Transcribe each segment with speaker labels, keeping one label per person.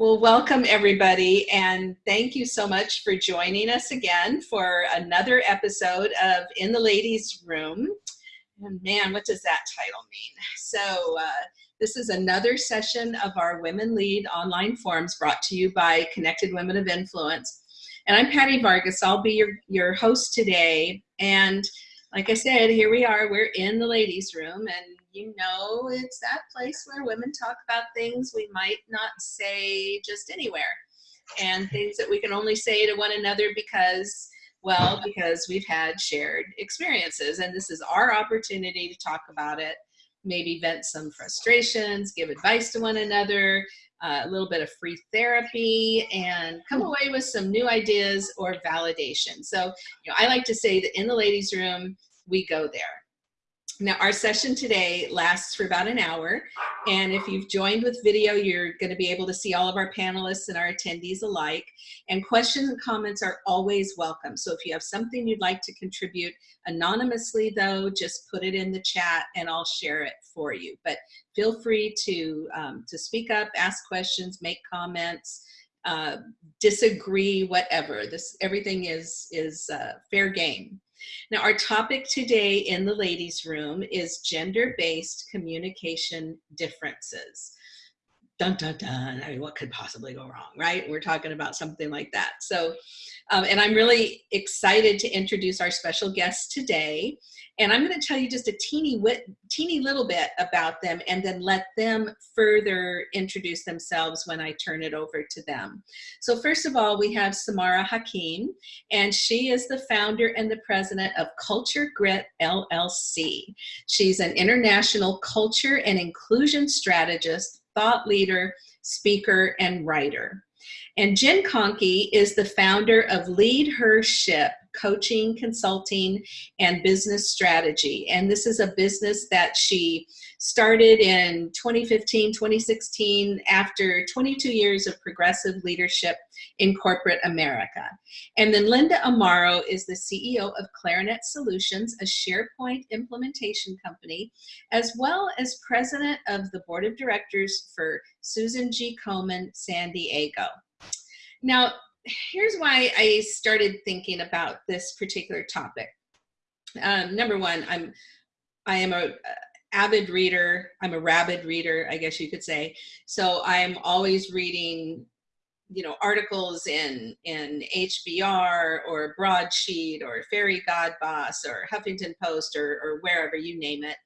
Speaker 1: Well, welcome everybody, and thank you so much for joining us again for another episode of In the Ladies Room. And man, what does that title mean? So, uh, this is another session of our Women Lead online forums brought to you by Connected Women of Influence. And I'm Patty Vargas. I'll be your, your host today. And like I said, here we are. We're in the ladies' room, and you know it's that place where women talk about things we might not say just anywhere. And things that we can only say to one another because well because we've had shared experiences. And this is our opportunity to talk about it maybe vent some frustrations give advice to one another uh, a little bit of free therapy and come away with some new ideas or validation. So you know i like to say that in the ladies room we go there now our session today lasts for about an hour and if you've joined with video you're going to be able to see all of our panelists and our attendees alike. And questions and comments are always welcome. So if you have something you'd like to contribute anonymously though just put it in the chat and I'll share it for you. But feel free to um, to speak up ask questions make comments uh, disagree whatever. This everything is is uh, fair game now, our topic today in the ladies' room is gender-based communication differences. Dun, dun, dun. I mean, what could possibly go wrong, right? We're talking about something like that. So, um, and I'm really excited to introduce our special guest today. And I'm going to tell you just a teeny, teeny little bit about them and then let them further introduce themselves when I turn it over to them. So first of all, we have Samara Hakim, and she is the founder and the president of Culture Grit LLC. She's an international culture and inclusion strategist, thought leader, speaker, and writer. And Jen Conkey is the founder of Lead Her Ship, coaching, consulting, and business strategy. And this is a business that she started in 2015, 2016, after 22 years of progressive leadership in corporate America. And then Linda Amaro is the CEO of Clarinet Solutions, a SharePoint implementation company, as well as president of the board of directors for Susan G. Komen San Diego. Now, here's why I started thinking about this particular topic. Um, number one, I'm I am a, a avid reader. I'm a rabid reader, I guess you could say. So I'm always reading, you know, articles in in HBR or Broadsheet or Fairygodboss or Huffington Post or, or wherever you name it.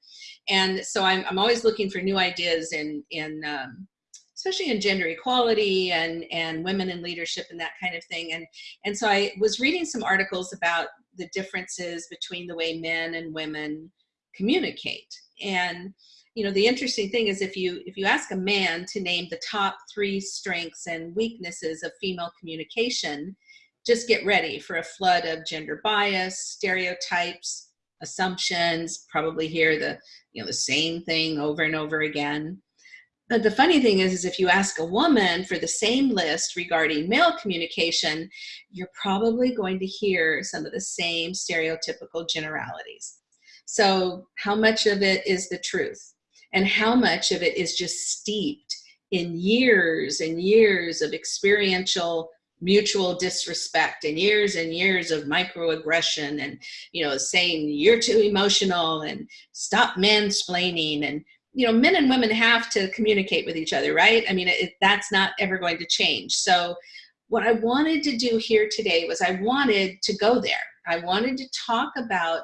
Speaker 1: And so I'm I'm always looking for new ideas in in um, especially in gender equality and, and women in leadership and that kind of thing. And, and so I was reading some articles about the differences between the way men and women communicate. And you know the interesting thing is if you if you ask a man to name the top three strengths and weaknesses of female communication just get ready for a flood of gender bias stereotypes assumptions probably hear the you know the same thing over and over again but the funny thing is, is if you ask a woman for the same list regarding male communication, you're probably going to hear some of the same stereotypical generalities. So how much of it is the truth? And how much of it is just steeped in years and years of experiential mutual disrespect and years and years of microaggression and you know saying you're too emotional and stop mansplaining and you know, men and women have to communicate with each other, right? I mean, it, that's not ever going to change. So what I wanted to do here today was I wanted to go there. I wanted to talk about,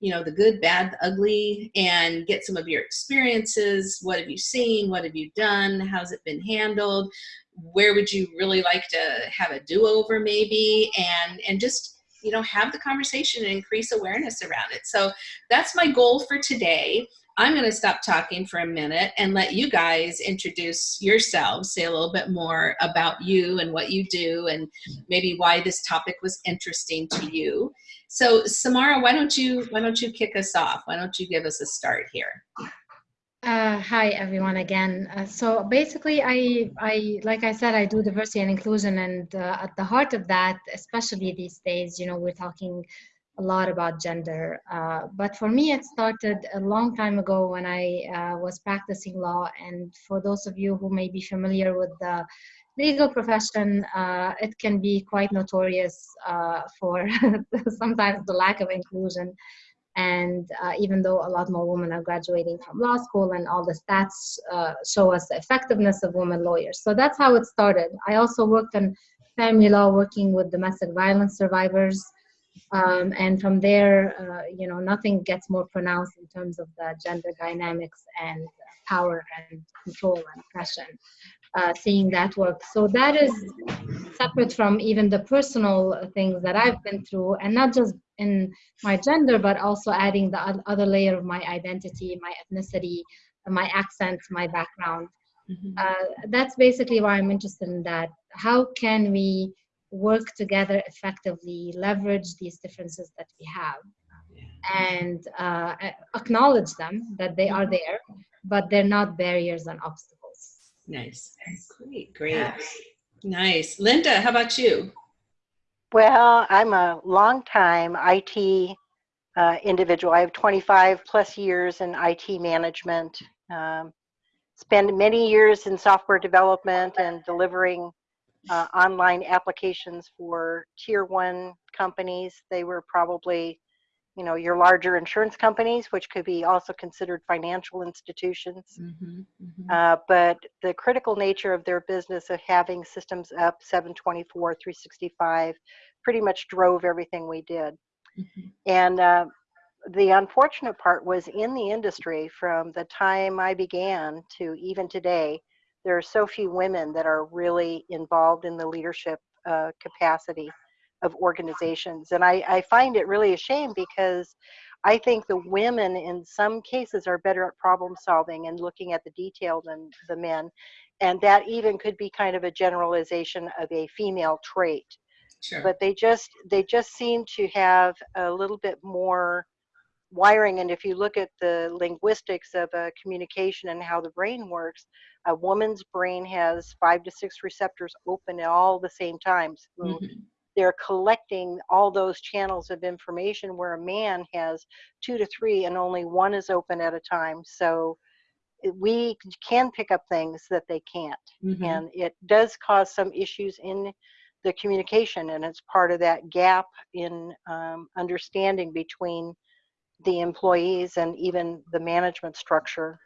Speaker 1: you know, the good, bad, the ugly, and get some of your experiences. What have you seen? What have you done? How's it been handled? Where would you really like to have a do-over maybe? And, and just, you know, have the conversation and increase awareness around it. So that's my goal for today. I'm going to stop talking for a minute and let you guys introduce yourselves, say a little bit more about you and what you do and maybe why this topic was interesting to you. So Samara, why don't you why don't you kick us off? Why don't you give us a start here?
Speaker 2: Uh, hi everyone again. Uh, so basically, I, I, like I said, I do diversity and inclusion, and uh, at the heart of that, especially these days, you know, we're talking a lot about gender. Uh, but for me, it started a long time ago when I uh, was practicing law. And for those of you who may be familiar with the legal profession, uh, it can be quite notorious uh, for sometimes the lack of inclusion. And uh, even though a lot more women are graduating from law school and all the stats uh, show us the effectiveness of women lawyers. So that's how it started. I also worked in family law, working with domestic violence survivors. Um, and from there, uh, you know, nothing gets more pronounced in terms of the gender dynamics and power and control and oppression. Uh, seeing that work. So that is separate from even the personal things that I've been through, and not just in my gender, but also adding the other layer of my identity, my ethnicity, my accent, my background. Mm-hmm. Uh, that's basically why I'm interested in that. How can we work together effectively, leverage these differences that we have, and uh, acknowledge them that they are there, but they're not barriers and obstacles.
Speaker 1: Nice. Great, great. Nice. Linda, how about you?
Speaker 3: Well, I'm a long time IT uh, individual. I have 25 plus years in IT management. Um, spent many years in software development and delivering uh, online applications for tier one companies. They were probably you know your larger insurance companies which could be also considered financial institutions mm-hmm, mm-hmm. Uh, but the critical nature of their business of having systems up 724 365 pretty much drove everything we did mm-hmm. and uh, the unfortunate part was in the industry from the time i began to even today there are so few women that are really involved in the leadership uh, capacity of organizations. And I, I find it really a shame because I think the women in some cases are better at problem solving and looking at the detail than the men. And that even could be kind of a generalization of a female trait. Sure. But they just they just seem to have a little bit more wiring and if you look at the linguistics of a communication and how the brain works a woman's brain has five to six receptors open at all the same times mm-hmm they're collecting all those channels of information where a man has two to three and only one is open at a time. So we can pick up things that they can't. Mm-hmm. And it does cause some issues in the communication, and it's part of that gap in um, understanding between the employees and even the management structure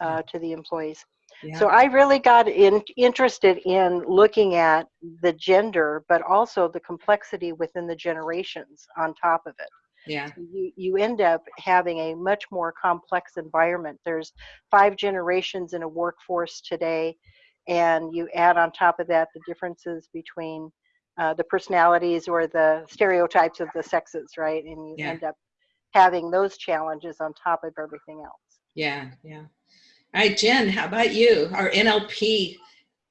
Speaker 3: uh, to the employees. So I really got in, interested in looking at the gender, but also the complexity within the generations on top of it.
Speaker 1: Yeah.
Speaker 3: You, you end up having a much more complex environment. There's five generations in a workforce today, and you add on top of that the differences between uh, the personalities or the stereotypes of the sexes, right? And you yeah. end up having those challenges on top of everything else.
Speaker 1: Yeah, yeah. All right, Jen, how about you, our NLP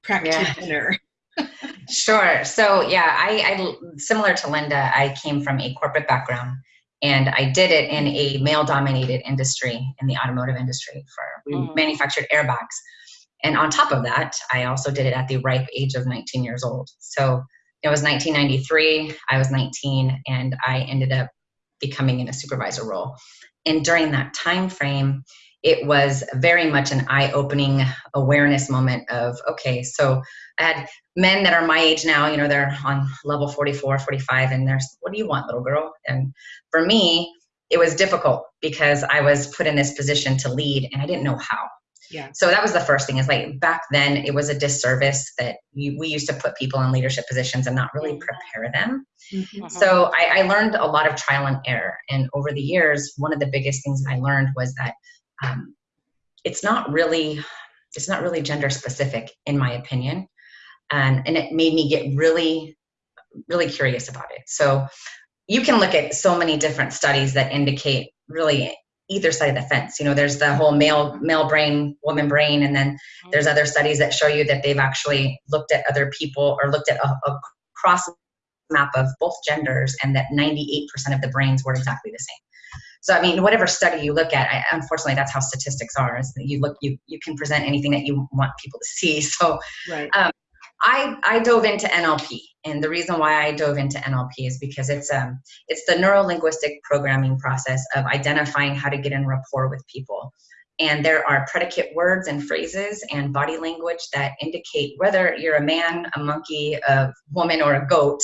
Speaker 1: practitioner?
Speaker 4: Yeah. sure. So yeah, I, I similar to Linda, I came from a corporate background and I did it in a male dominated industry in the automotive industry for mm. manufactured airbags. And on top of that, I also did it at the ripe age of 19 years old. So it was 1993, I was 19 and I ended up becoming in a supervisor role. And during that time frame, it was very much an eye-opening awareness moment of okay so i had men that are my age now you know they're on level 44 45 and they're what do you want little girl and for me it was difficult because i was put in this position to lead and i didn't know how
Speaker 1: yeah.
Speaker 4: So that was the first thing is like back then it was a disservice that you, we used to put people in leadership positions and not really mm-hmm. prepare them. Mm-hmm. So I, I learned a lot of trial and error. And over the years, one of the biggest things I learned was that um, it's not really it's not really gender specific in my opinion. And and it made me get really really curious about it. So you can look at so many different studies that indicate really either side of the fence. You know there's the whole male male brain woman brain and then there's other studies that show you that they've actually looked at other people or looked at a, a cross map of both genders and that 98% of the brains were exactly the same so I mean, whatever study you look at, I, unfortunately, that's how statistics are. Is that you look, you you can present anything that you want people to see. So,
Speaker 1: right.
Speaker 4: Um, I, I dove into NLP, and the reason why I dove into NLP is because it's um it's the neuro linguistic programming process of identifying how to get in rapport with people. And there are predicate words and phrases and body language that indicate whether you're a man, a monkey, a woman, or a goat,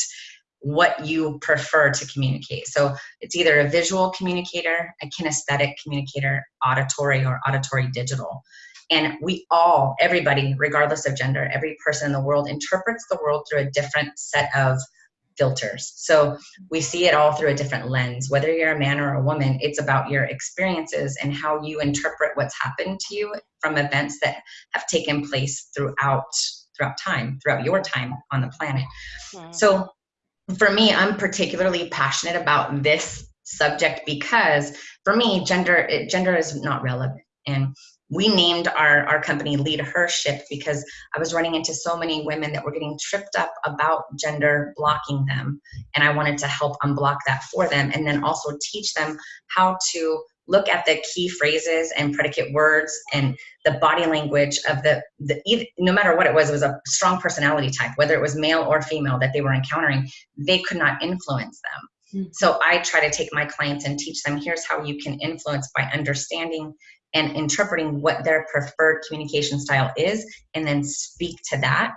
Speaker 4: what you prefer to communicate. So it's either a visual communicator, a kinesthetic communicator, auditory, or auditory digital. And we all, everybody, regardless of gender, every person in the world interprets the world through a different set of filters. So we see it all through a different lens. Whether you're a man or a woman, it's about your experiences and how you interpret what's happened to you from events that have taken place throughout throughout time, throughout your time on the planet. Mm. So for me, I'm particularly passionate about this subject because for me, gender it, gender is not relevant. And we named our, our company Lead Her Ship because I was running into so many women that were getting tripped up about gender blocking them. And I wanted to help unblock that for them and then also teach them how to look at the key phrases and predicate words and the body language of the, the no matter what it was, it was a strong personality type, whether it was male or female that they were encountering, they could not influence them. Mm-hmm. So I try to take my clients and teach them here's how you can influence by understanding and interpreting what their preferred communication style is and then speak to that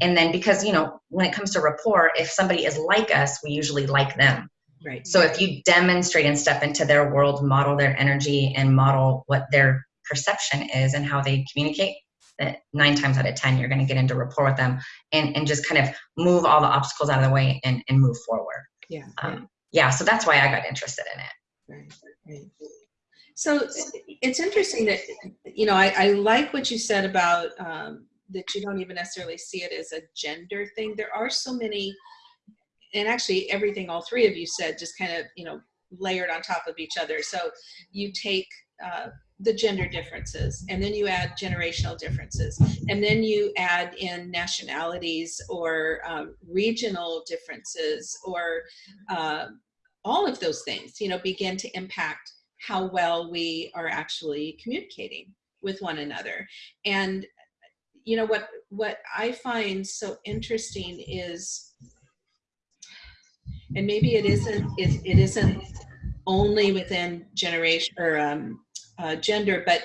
Speaker 4: and then because you know when it comes to rapport if somebody is like us we usually like them right. So if you demonstrate and step into their world model their energy and model what their perception is and how they communicate that nine times out of ten you're going to get into rapport with them and and just kind of move all the obstacles out of the way and, and move forward.
Speaker 1: Yeah
Speaker 4: um, yeah so that's why i got interested in it.
Speaker 1: Right right. So it's interesting that, you know, I, I like what you said about um, that you don't even necessarily see it as a gender thing. There are so many, and actually everything all three of you said just kind of, you know, layered on top of each other. So you take uh, the gender differences and then you add generational differences and then you add in nationalities or um, regional differences or uh, all of those things, you know, begin to impact how well we are actually communicating with one another. And you know what what I find so interesting is, and maybe it isn't it, it isn't only within generation or um, uh, gender, but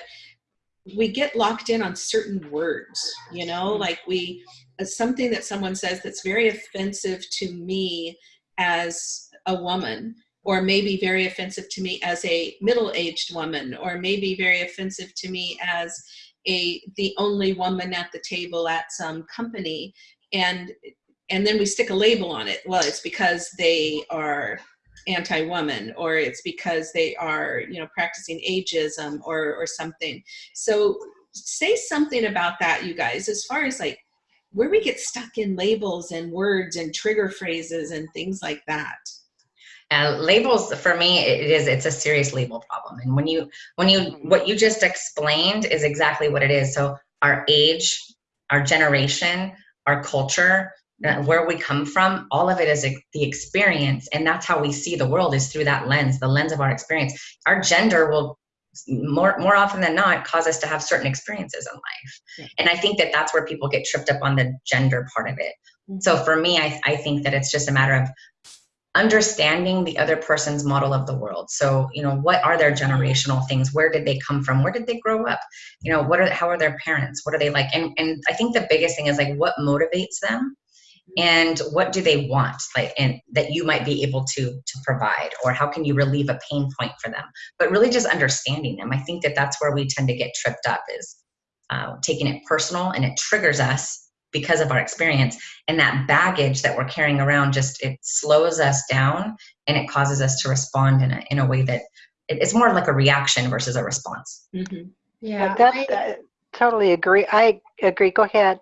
Speaker 1: we get locked in on certain words. You know, mm-hmm. like we uh, something that someone says that's very offensive to me as a woman or maybe very offensive to me as a middle-aged woman, or maybe very offensive to me as a the only woman at the table at some company, and and then we stick a label on it. Well, it's because they are anti-woman, or it's because they are you know practicing ageism or or something. So say something about that, you guys, as far as like where we get stuck in labels and words and trigger phrases and things like that.
Speaker 4: And labels for me, it is it's a serious label problem. And when you when you what you just explained is exactly what it is. So our age, our generation, our culture, uh, where we come from, all of it is the experience, and that's how we see the world is through that lens, the lens of our experience. Our gender will more more often than not cause us to have certain experiences in life. Yeah. and i think that that's where people get tripped up on the gender part of it. Mm-hmm. so for me I, I think that it's just a matter of understanding the other person's model of the world. So you know what are their generational things? Where did they come from? Where did they grow up? You know what are how are their parents? What are they like? And and i think the biggest thing is like what motivates them and what do they want like and that you might be able to to provide or how can you relieve a pain point for them? But really just understanding them. I think that that's where we tend to get tripped up is uh, taking it personal and it triggers us because of our experience and that baggage that we're carrying around just it slows us down and it causes us to respond in a, in a way that it's more like a reaction versus a response.
Speaker 3: Mm-hmm. yeah that, I, uh, totally agree. I agree. Go ahead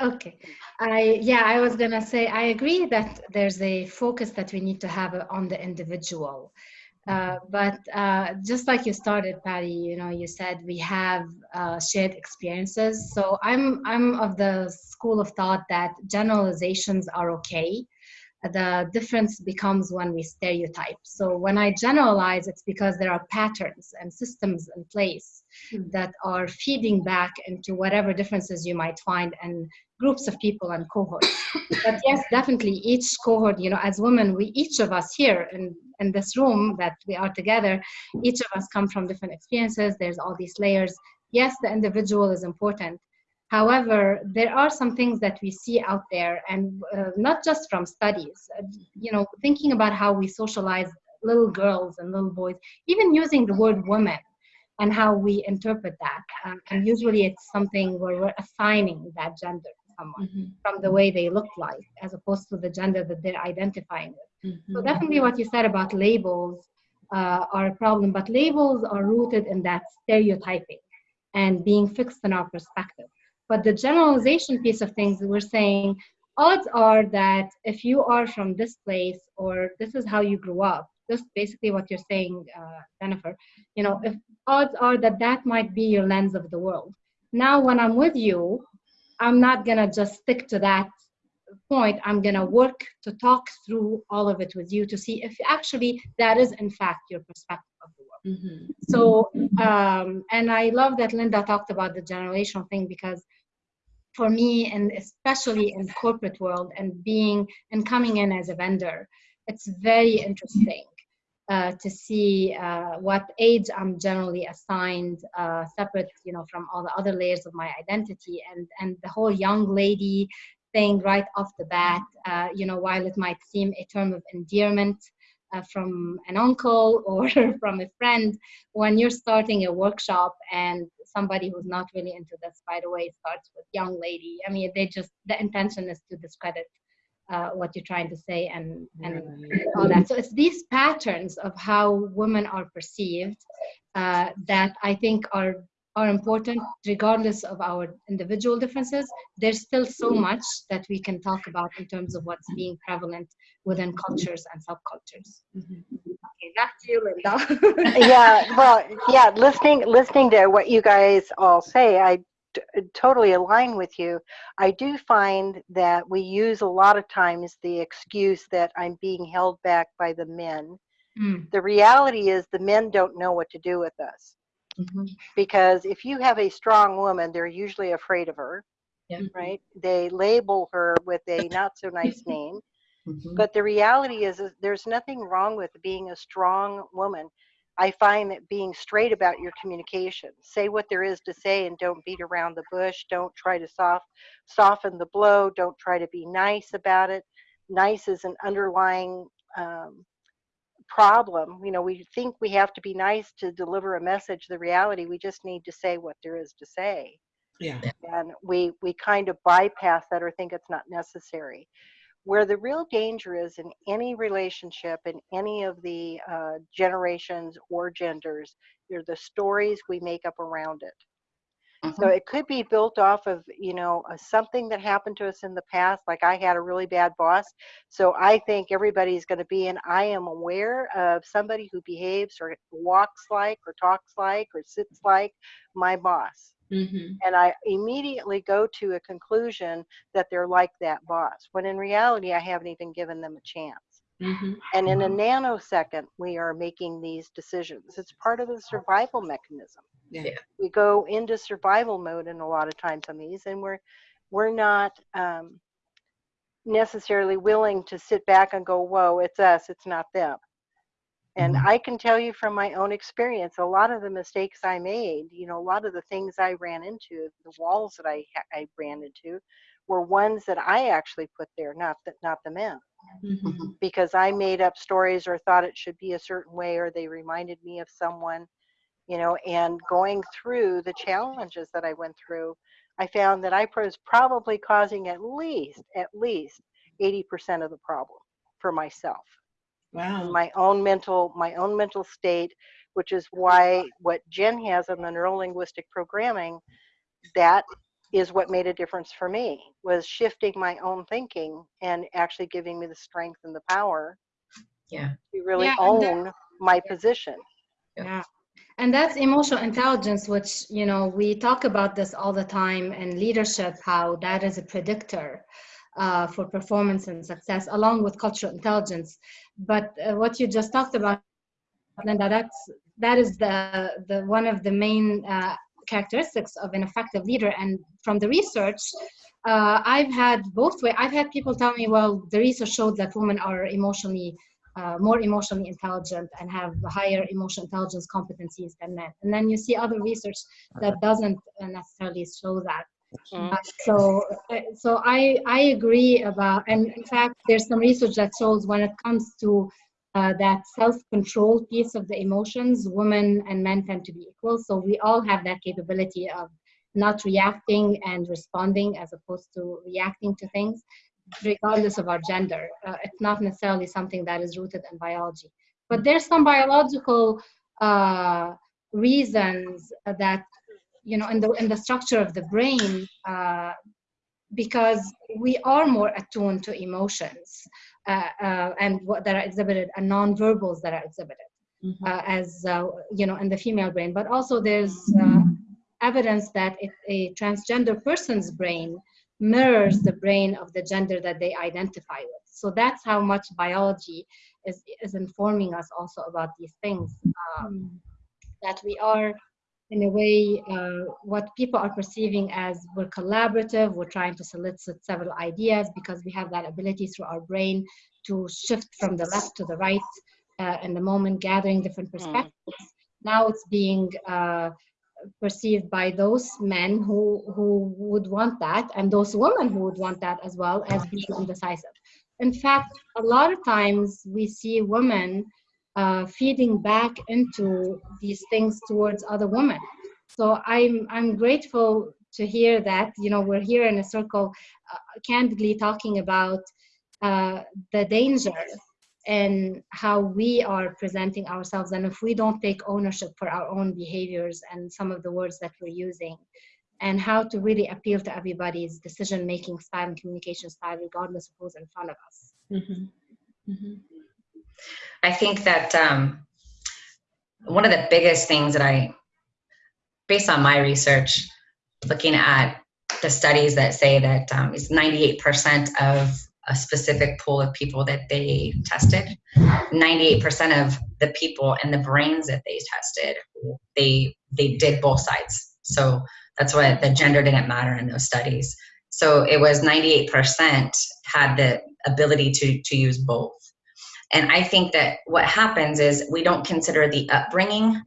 Speaker 2: okay i yeah i was gonna say i agree that there's a focus that we need to have on the individual uh, but uh, just like you started, Patty, you know, you said we have uh, shared experiences. So I'm I'm of the school of thought that generalizations are okay. The difference becomes when we stereotype. So when I generalize, it's because there are patterns and systems in place
Speaker 1: Hmm.
Speaker 2: that are feeding back into whatever differences you might find and groups of people and cohorts. but yes, definitely each cohort, you know, as women, we each of us here in, in this room that we are together, each of us come from different experiences. There's all these layers. Yes, the individual is important. However, there are some things that we see out there, and uh, not just from studies. Uh, you know, thinking about how we socialize little girls and little boys, even using the word woman and how we interpret that. Um, and usually it's something where we're assigning that gender to someone
Speaker 1: Mhm.
Speaker 2: from the way they look like, as opposed to the gender that they're identifying with. So
Speaker 1: Mhm.
Speaker 2: definitely what you said about labels uh, are a problem, but labels are rooted in that stereotyping and being fixed in our perspective. But the generalization piece of things, we're saying odds are that if you are from this place or this is how you grew up, just basically what you're saying, uh, Jennifer, you know, if odds are that that might be your lens of the world. Now, when I'm with you, I'm not gonna just stick to that point. I'm gonna work to talk through all of it with you to see if actually that is in fact your perspective of the world.
Speaker 1: Mhm.
Speaker 2: So, um, and I love that Linda talked about the generational thing because for me, and especially in corporate world and being and coming in as a vendor, it's very interesting uh, to see uh, what age I'm generally assigned, uh, separate, you know, from all the other layers of my identity, and and the whole young lady thing right off the bat. Uh, you know, while it might seem a term of endearment uh, from an uncle or from a friend, when you're starting a workshop and somebody who's not really into this, by the way, starts with young lady. I mean, they just the intention is to discredit uh, what you're trying to say and and all that. So it's these patterns of how women are perceived uh, that I think are are important regardless of our individual differences. There's still so much that we can talk about in terms of what's being prevalent within cultures and subcultures.
Speaker 1: Mhm.
Speaker 2: Okay, back to you, Linda.
Speaker 3: yeah, well, yeah, listening listening to what you guys all say, I t- totally align with you. I do find that we use a lot of times the excuse that I'm being held back by the men.
Speaker 2: Mm,
Speaker 3: The reality is the men don't know what to do with us
Speaker 2: mhm,
Speaker 3: because if you have a strong woman, they're usually afraid of her,
Speaker 4: Yeah.
Speaker 3: right? They label her with a not so nice name.
Speaker 4: Mhm.
Speaker 3: But the reality is, is there's nothing wrong with being a strong woman. I find that being straight about your communication, say what there is to say and don't beat around the bush. Don't try to soft, soften the blow. Don't try to be nice about it. Nice is an underlying um, problem. You know, we think we have to be nice to deliver a message. The reality, we just need to say what there is to say
Speaker 1: Yeah.
Speaker 3: and we we kind of bypass that or think it's not necessary where the real danger is in any relationship in any of the uh, generations or genders they're the stories we make up around it so
Speaker 4: Mhm.
Speaker 3: it could be built off of you know something that happened to us in the past like i had a really bad boss so i think everybody's going to be and i am aware of somebody who behaves or walks like or talks like or sits like my boss
Speaker 1: Mhm.
Speaker 3: and I immediately go to a conclusion that they're like that boss, when in reality, I haven't even given them a chance.
Speaker 1: Mhm.
Speaker 3: And in a nanosecond, we are making these decisions. It's part of the survival mechanism.
Speaker 1: Yeah.
Speaker 4: Yeah.
Speaker 3: We go into survival mode in a lot of times on these, and we're we're not um, necessarily willing to sit back and go, "Whoa, it's us, it's not them." And
Speaker 4: Mhm.
Speaker 3: I can tell you from my own experience, a lot of the mistakes I made, you know, a lot of the things I ran into, the walls that I ha- I ran into, were ones that I actually put there, not that not the men,
Speaker 1: Mhm.
Speaker 3: because I made up stories or thought it should be a certain way, or they reminded me of someone, you know. And going through the challenges that I went through, I found that I was probably causing at least at least eighty percent of the problem for myself
Speaker 1: Wow.
Speaker 3: my own mental my own mental state which is why what jen has on the neurolinguistic programming that is what made a difference for me was shifting my own thinking and actually giving me the strength and the power
Speaker 4: Yeah.
Speaker 3: to really
Speaker 2: Yeah, and that-
Speaker 3: own my position
Speaker 2: Yeah. And that's emotional intelligence, which, you know, we talk about this all the time in leadership, how that is a predictor uh, for performance and success, along with cultural intelligence. But uh, what you just talked about, Linda, that's that is the the one of the main uh, characteristics of an effective leader. And from the research, uh, I've had both way. I've had people tell me, well, the research showed that women are emotionally uh, more emotionally intelligent and have higher emotional intelligence competencies than men. And then you see other research that doesn't necessarily show that.
Speaker 3: Mhm.
Speaker 2: Uh, so, uh, so I I agree about, and in fact, there's some research that shows when it comes to uh, that self-control piece of the emotions, women and men tend to be equal. So we all have that capability of not reacting and responding as opposed to reacting to things, regardless of our gender. Uh, it's not necessarily something that is rooted in biology, but there's some biological uh, reasons that you know in the in the structure of the brain uh, because we are more attuned to emotions uh, uh, and what that are exhibited and non-verbals that are exhibited
Speaker 1: Mhm.
Speaker 2: uh, as uh, you know in the female brain. But also there's uh, evidence that it, a transgender person's brain mirrors the brain of the gender that they identify with. So that's how much biology is is informing us also about these things um, that we are in a way uh, what people are perceiving as we're collaborative we're trying to solicit several ideas because we have that ability through our brain to shift from the left to the right uh, in the moment gathering different perspectives. Now it's being uh, perceived by those men who who would want that and those women who would want that as well as being indecisive. In fact a lot of times we see women uh, feeding back into these things towards other women. So I'm I'm grateful to hear that you know we're here in a circle, uh, candidly talking about uh, the danger and how we are presenting ourselves, and if we don't take ownership for our own behaviors and some of the words that we're using, and how to really appeal to everybody's decision-making style and communication style, regardless of who's in front of us.
Speaker 1: Mhm. Mhm.
Speaker 4: I think that um, one of the biggest things that I, based on my research, looking at the studies that say that um, it's 98% of a specific pool of people that they tested, 98% of the people and the brains that they tested, they they did both sides. So that's why the gender didn't matter in those studies. So it was 98% had the ability to to use both. And I think that what happens is we don't consider the upbringing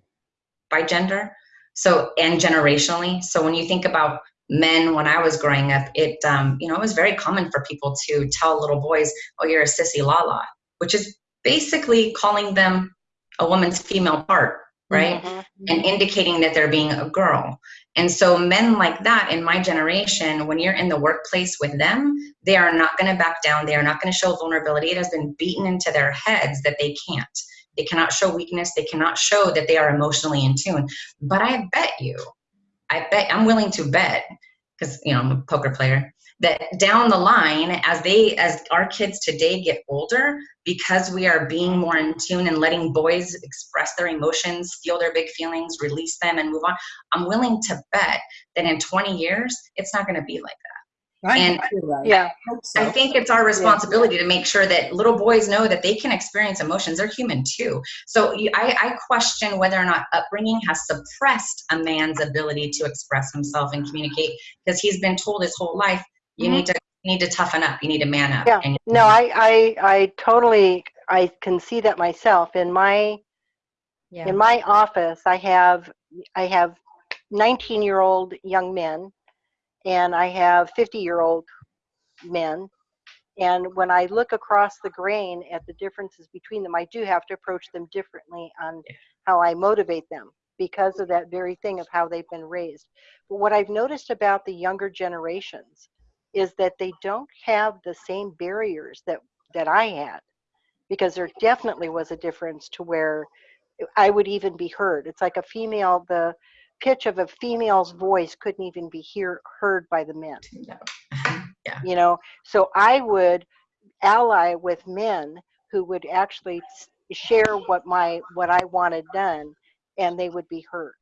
Speaker 4: by gender, so and generationally. So when you think about men, when I was growing up, it um, you know it was very common for people to tell little boys, "Oh, you're a sissy lala," which is basically calling them a woman's female part, right?
Speaker 3: Mhm.
Speaker 4: and indicating that they're being a girl. And so men like that in my generation, when you're in the workplace with them, they are not going to back down. They are not going to show vulnerability. It has been beaten into their heads that they can't. They cannot show weakness. They cannot show that they are emotionally in tune. But I bet you, I bet I'm willing to bet because you know I'm a poker player that down the line as they as our kids today get older because we are being more in tune and letting boys express their emotions feel their big feelings release them and move on i'm willing to bet that in 20 years it's not going to be like that
Speaker 1: I
Speaker 4: And-
Speaker 1: hope you're right.
Speaker 3: Yeah.
Speaker 1: I so.
Speaker 4: i think it's our responsibility to make sure that little boys know that they can experience emotions they're human too so I, I question whether or not upbringing has suppressed a man's ability to express himself and communicate because he's been told his whole life you need mm-hmm. to you need to toughen up you need to man up
Speaker 3: Yeah. No, I, I, I totally, I can see that myself. In my,
Speaker 2: Yeah.
Speaker 3: in my office, I have, I have 19 year old young men and I have 50 year old men. And when I look across the grain at the differences between them, I do have to approach them differently on how I motivate them because of that very thing of how they've been raised. But what I've noticed about the younger generations is that they don't have the same barriers that that I had because there definitely was a difference to where I would even be heard. It's like a female the pitch of a female's voice couldn't even be hear, heard by the men.
Speaker 4: Yeah.
Speaker 3: You know so i would ally with men who would actually share what my what i wanted done and they would be heard.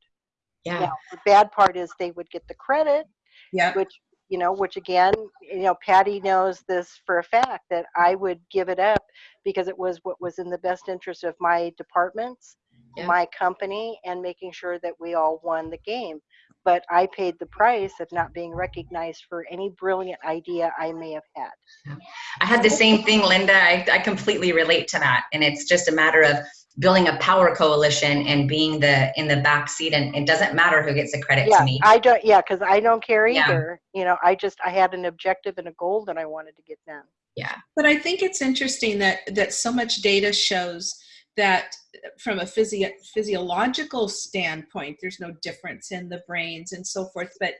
Speaker 4: Yeah.
Speaker 3: Now the bad part is they would get the credit
Speaker 1: yeah.
Speaker 3: which you know, which again, you know, Patty knows this for a fact that I would give it up because it was what was in the best interest of my departments,
Speaker 1: Yeah.
Speaker 3: my company, and making sure that we all won the game. But I paid the price of not being recognized for any brilliant idea I may have had.
Speaker 4: I had the same thing, Linda. I, I completely relate to that. And it's just a matter of building a power coalition and being the in the back seat. And it doesn't matter who gets the credit
Speaker 3: Yeah,
Speaker 4: to me.
Speaker 3: I don't. Yeah, because I don't care either
Speaker 4: Yeah.
Speaker 3: either. You know, I just I had an objective and a goal that I wanted to get done. Yeah.
Speaker 1: But I think it's interesting that that so much data shows that from a physio- physiological standpoint, there's no difference in the brains and so forth. But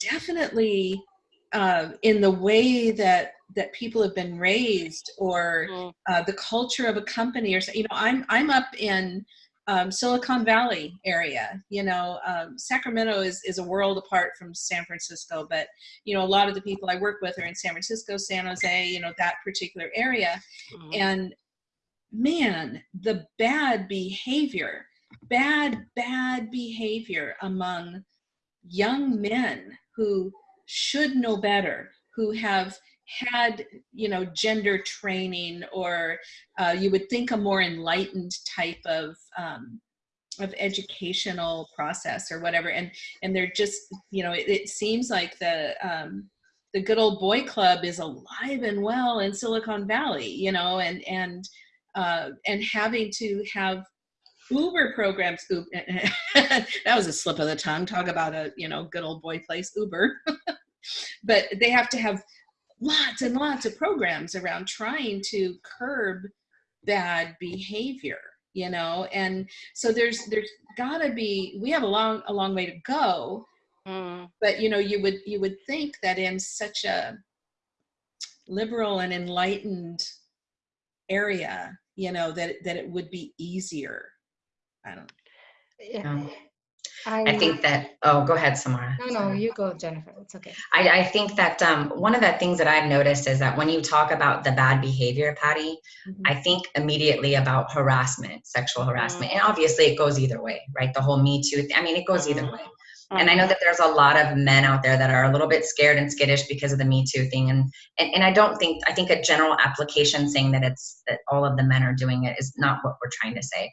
Speaker 1: definitely uh, in the way that that people have been raised or
Speaker 3: Mm.
Speaker 1: uh, the culture of a company or so- you know i'm i'm up in um, silicon valley area you know um, sacramento is, is a world apart from san francisco but you know a lot of the people i work with are in san francisco san jose you know that particular area and man the bad behavior bad bad behavior among young men who should know better who have had you know gender training or uh, you would think a more enlightened type of um, of educational process or whatever. And and they're just you know it, it seems like the um, the good old boy club is alive and well in silicon valley you know and and uh, and having to have uber programs oop, that was a slip of the tongue. Talk about a you know good old boy place uber. But they have to have lots and lots of programs around trying to curb bad behavior you know? And so there's there's got to be we have a long a long way to go.
Speaker 3: Mm.
Speaker 1: but you know you would you would think that in such a liberal and enlightened area you know that that it would be easier i don't
Speaker 2: Yeah,
Speaker 4: Um,
Speaker 2: I,
Speaker 4: I think that, oh, go ahead, Samara.
Speaker 2: no, no, you go, Jennifer. It's okay.
Speaker 4: I, I think that um, one of the things that I've noticed is that when you talk about the bad behavior, Patty,
Speaker 1: Mhm.
Speaker 4: I think immediately about harassment, sexual harassment. And obviously it goes either way, right? The whole Me Too, I mean, it goes either way. And I know that there's a lot of men out there that are a little bit scared and skittish because of the Me Too thing. And, and, and I don't think, I think a general application saying that it's, that all of the men are doing it is not what we're trying to say.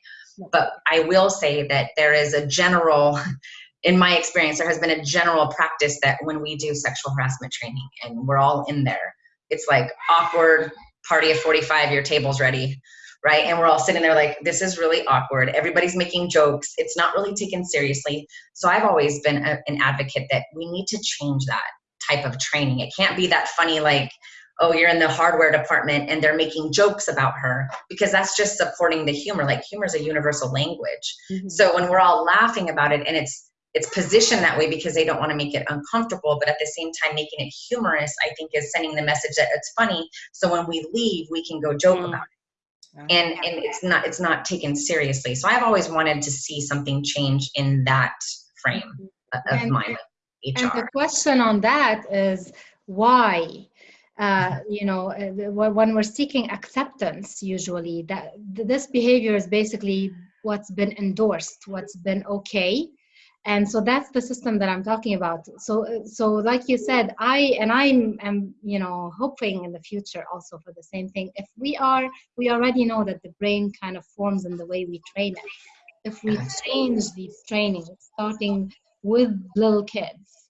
Speaker 4: But I will say that there is a general, in my experience, there has been a general practice that when we do sexual harassment training and we're all in there, it's like awkward party of 45, your table's ready, right? And we're all sitting there like, this is really awkward. Everybody's making jokes. It's not really taken seriously. So I've always been a, an advocate that we need to change that type of training. It can't be that funny, like, oh, you're in the hardware department and they're making jokes about her because that's just supporting the humor. Like humor is a universal language.
Speaker 1: Mhm.
Speaker 4: So when we're all laughing about it and it's it's positioned that way because they don't want to make it uncomfortable, but at the same time making it humorous, I think is sending the message that it's funny. So when we leave, we can go joke
Speaker 3: Mm.
Speaker 4: about it. And and it's not it's not taken seriously. So I've always wanted to see something change in that frame of
Speaker 2: And-
Speaker 4: mine,
Speaker 2: And the question on that is why? Uh, you know, uh, when we're seeking acceptance, usually that this behavior is basically what's been endorsed, what's been okay, and so that's the system that I'm talking about. So, uh, so like you said, I and I'm am you know hoping in the future also for the same thing. If we are, we already know that the brain kind of forms in the way we train it. If we change these trainings, starting with little kids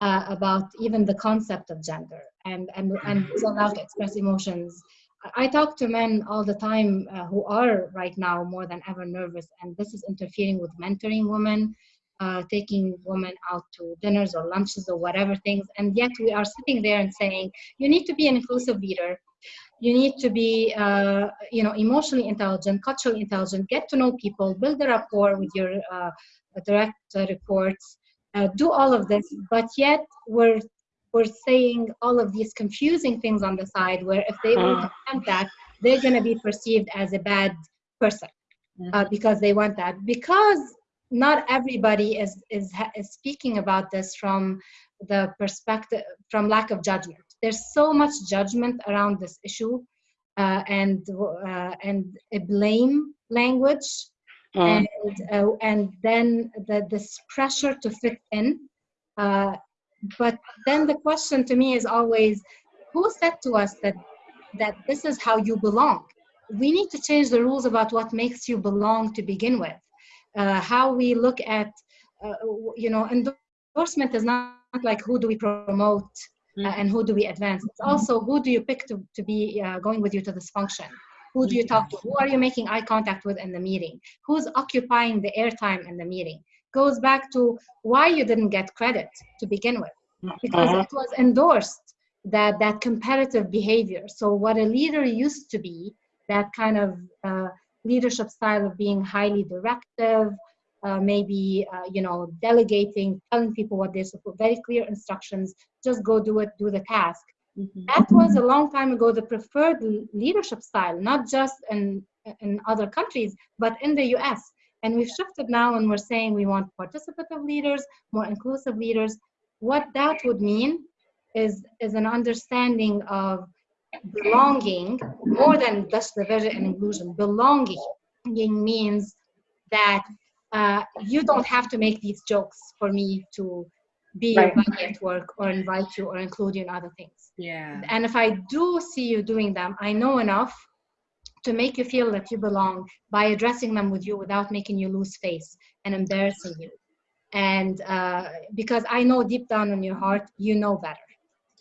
Speaker 2: uh, about even the concept of gender and and and being allowed to express emotions. I- I talk to men all the time uh, who are right now more than ever nervous, and this is interfering with mentoring women, uh, taking women out to dinners or lunches or whatever things. And yet we are sitting there and saying, you need to be an inclusive leader. You need to be, uh, you know, emotionally intelligent, culturally intelligent, get to know people, build a rapport with your uh, direct reports, uh, do all of this. But yet we're we're saying all of these confusing things on the side where if they won't
Speaker 3: Mm.
Speaker 2: accept that, they're going to be perceived as a bad person uh, because they want that. Because not everybody is, is, is speaking about this from the perspective, from lack of judgment. There's so much judgment around this issue uh, and, uh, and a blame language
Speaker 3: Mm.
Speaker 2: and uh, and then the, this pressure to fit in uh, but then the question to me is always, who said to us that that this is how you belong? We need to change the rules about what makes you belong to begin with. Uh, how we look at, uh, you know, endorsement is not like who do we promote uh, and who do we advance. It's also who do you pick to, to be uh, going with you to this function? Who do you talk to? Who are you making eye contact with in the meeting? Who's occupying the airtime in the meeting? Goes back to why you didn't get credit to begin with, because
Speaker 3: Mhm.
Speaker 2: it was endorsed that that competitive behavior. So what a leader used to be, that kind of uh, leadership style of being highly directive, uh, maybe uh, you know delegating, telling people what they're supposed, very clear instructions, just go do it, do the task
Speaker 1: Mhm.
Speaker 2: that was a long time ago the preferred leadership style not just in in other countries but in the us and we've shifted now and we're saying we want participative leaders more inclusive leaders. What that would mean is is an understanding of belonging more than just diversity and inclusion. Belonging means that uh, you don't have to make these jokes for me to be
Speaker 3: Right.
Speaker 2: your buddy at work or invite you or include you in other things
Speaker 1: Yeah.
Speaker 2: and if I do see you doing them, I know enough to make you feel that you belong by addressing them with you without making you lose face and embarrassing you. And uh, because I know deep down in your heart, you know better.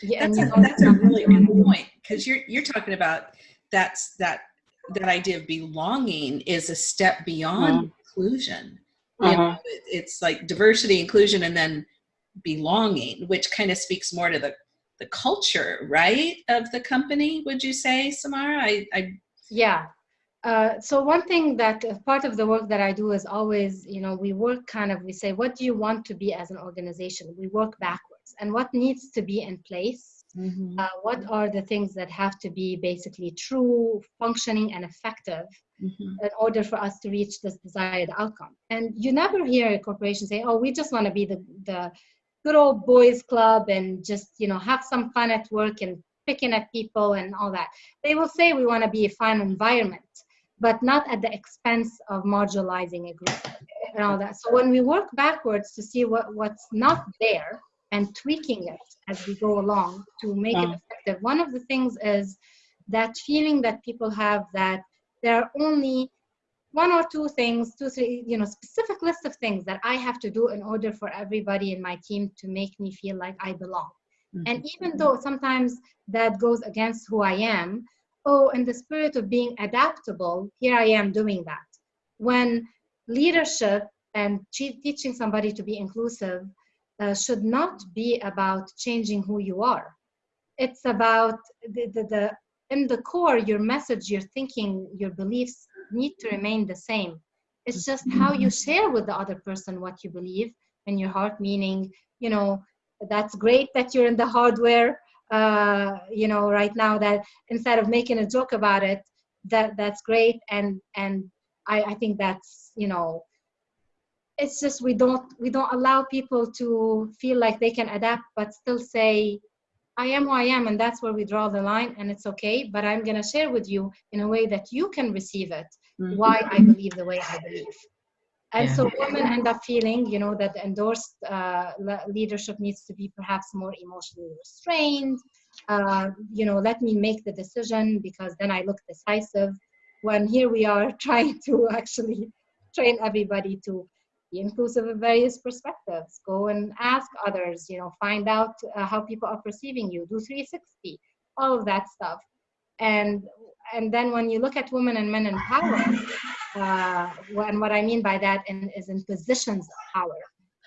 Speaker 2: Yeah, and
Speaker 1: That's
Speaker 2: you
Speaker 1: a,
Speaker 2: know
Speaker 1: that's a really good point because you're you're talking about that's that that idea of belonging is a step beyond inclusion. You know, it- it's like diversity, inclusion, and then belonging, which kind of speaks more to the the culture, right, of the company. Would you say, Samara? I, I
Speaker 2: Yeah. Uh, so one thing that uh, part of the work that I do is always, you know, we work kind of, we say, what do you want to be as an organization? We work backwards. And what needs to be in place uh, what are the things that have to be basically true, functioning, and effective
Speaker 1: Mhm.
Speaker 2: in order for us to reach this desired outcome? And you never hear a corporation say, "Oh, we just want to be the the good old boys club and just you know have some fun at work and picking at people and all that." They will say we want to be a fun environment, but not at the expense of marginalizing a group and all that. So when we work backwards to see what what's not there and tweaking it as we go along to make it
Speaker 3: Mm.
Speaker 2: effective. One of the things is that feeling that people have that there are only one or two things, two, three, you know, specific list of things that I have to do in order for everybody in my team to make me feel like I belong. And even though sometimes that goes against who I am, oh, in the spirit of being adaptable, here I am doing that. When leadership and teaching somebody to be inclusive uh, should not be about changing who you are. It's about the, the, the in the core, your message, your thinking, your beliefs need to remain the same. It's just how you share with the other person what you believe in your heart, meaning, you know, that's great that you're in the hardware, uh, you know, right now that instead of making a joke about it, that that's great. And, and I, I think that's, you know, it's just we don't we don't allow people to feel like they can adapt but still say i am who i am and that's where we draw the line and it's okay but i'm going to share with you in a way that you can receive it
Speaker 1: Mhm.
Speaker 2: why i believe the way i believe and
Speaker 4: Yeah.
Speaker 2: so women end up feeling you know that endorsed uh, leadership needs to be perhaps more emotionally restrained uh, you know let me make the decision because then i look decisive when here we are trying to actually train everybody to inclusive of various perspectives. Go and ask others you know find out uh, how people are perceiving you. Do 360 all of that stuff. And and then when you look at women and men in power uh, and what i mean by that in, is in positions of power.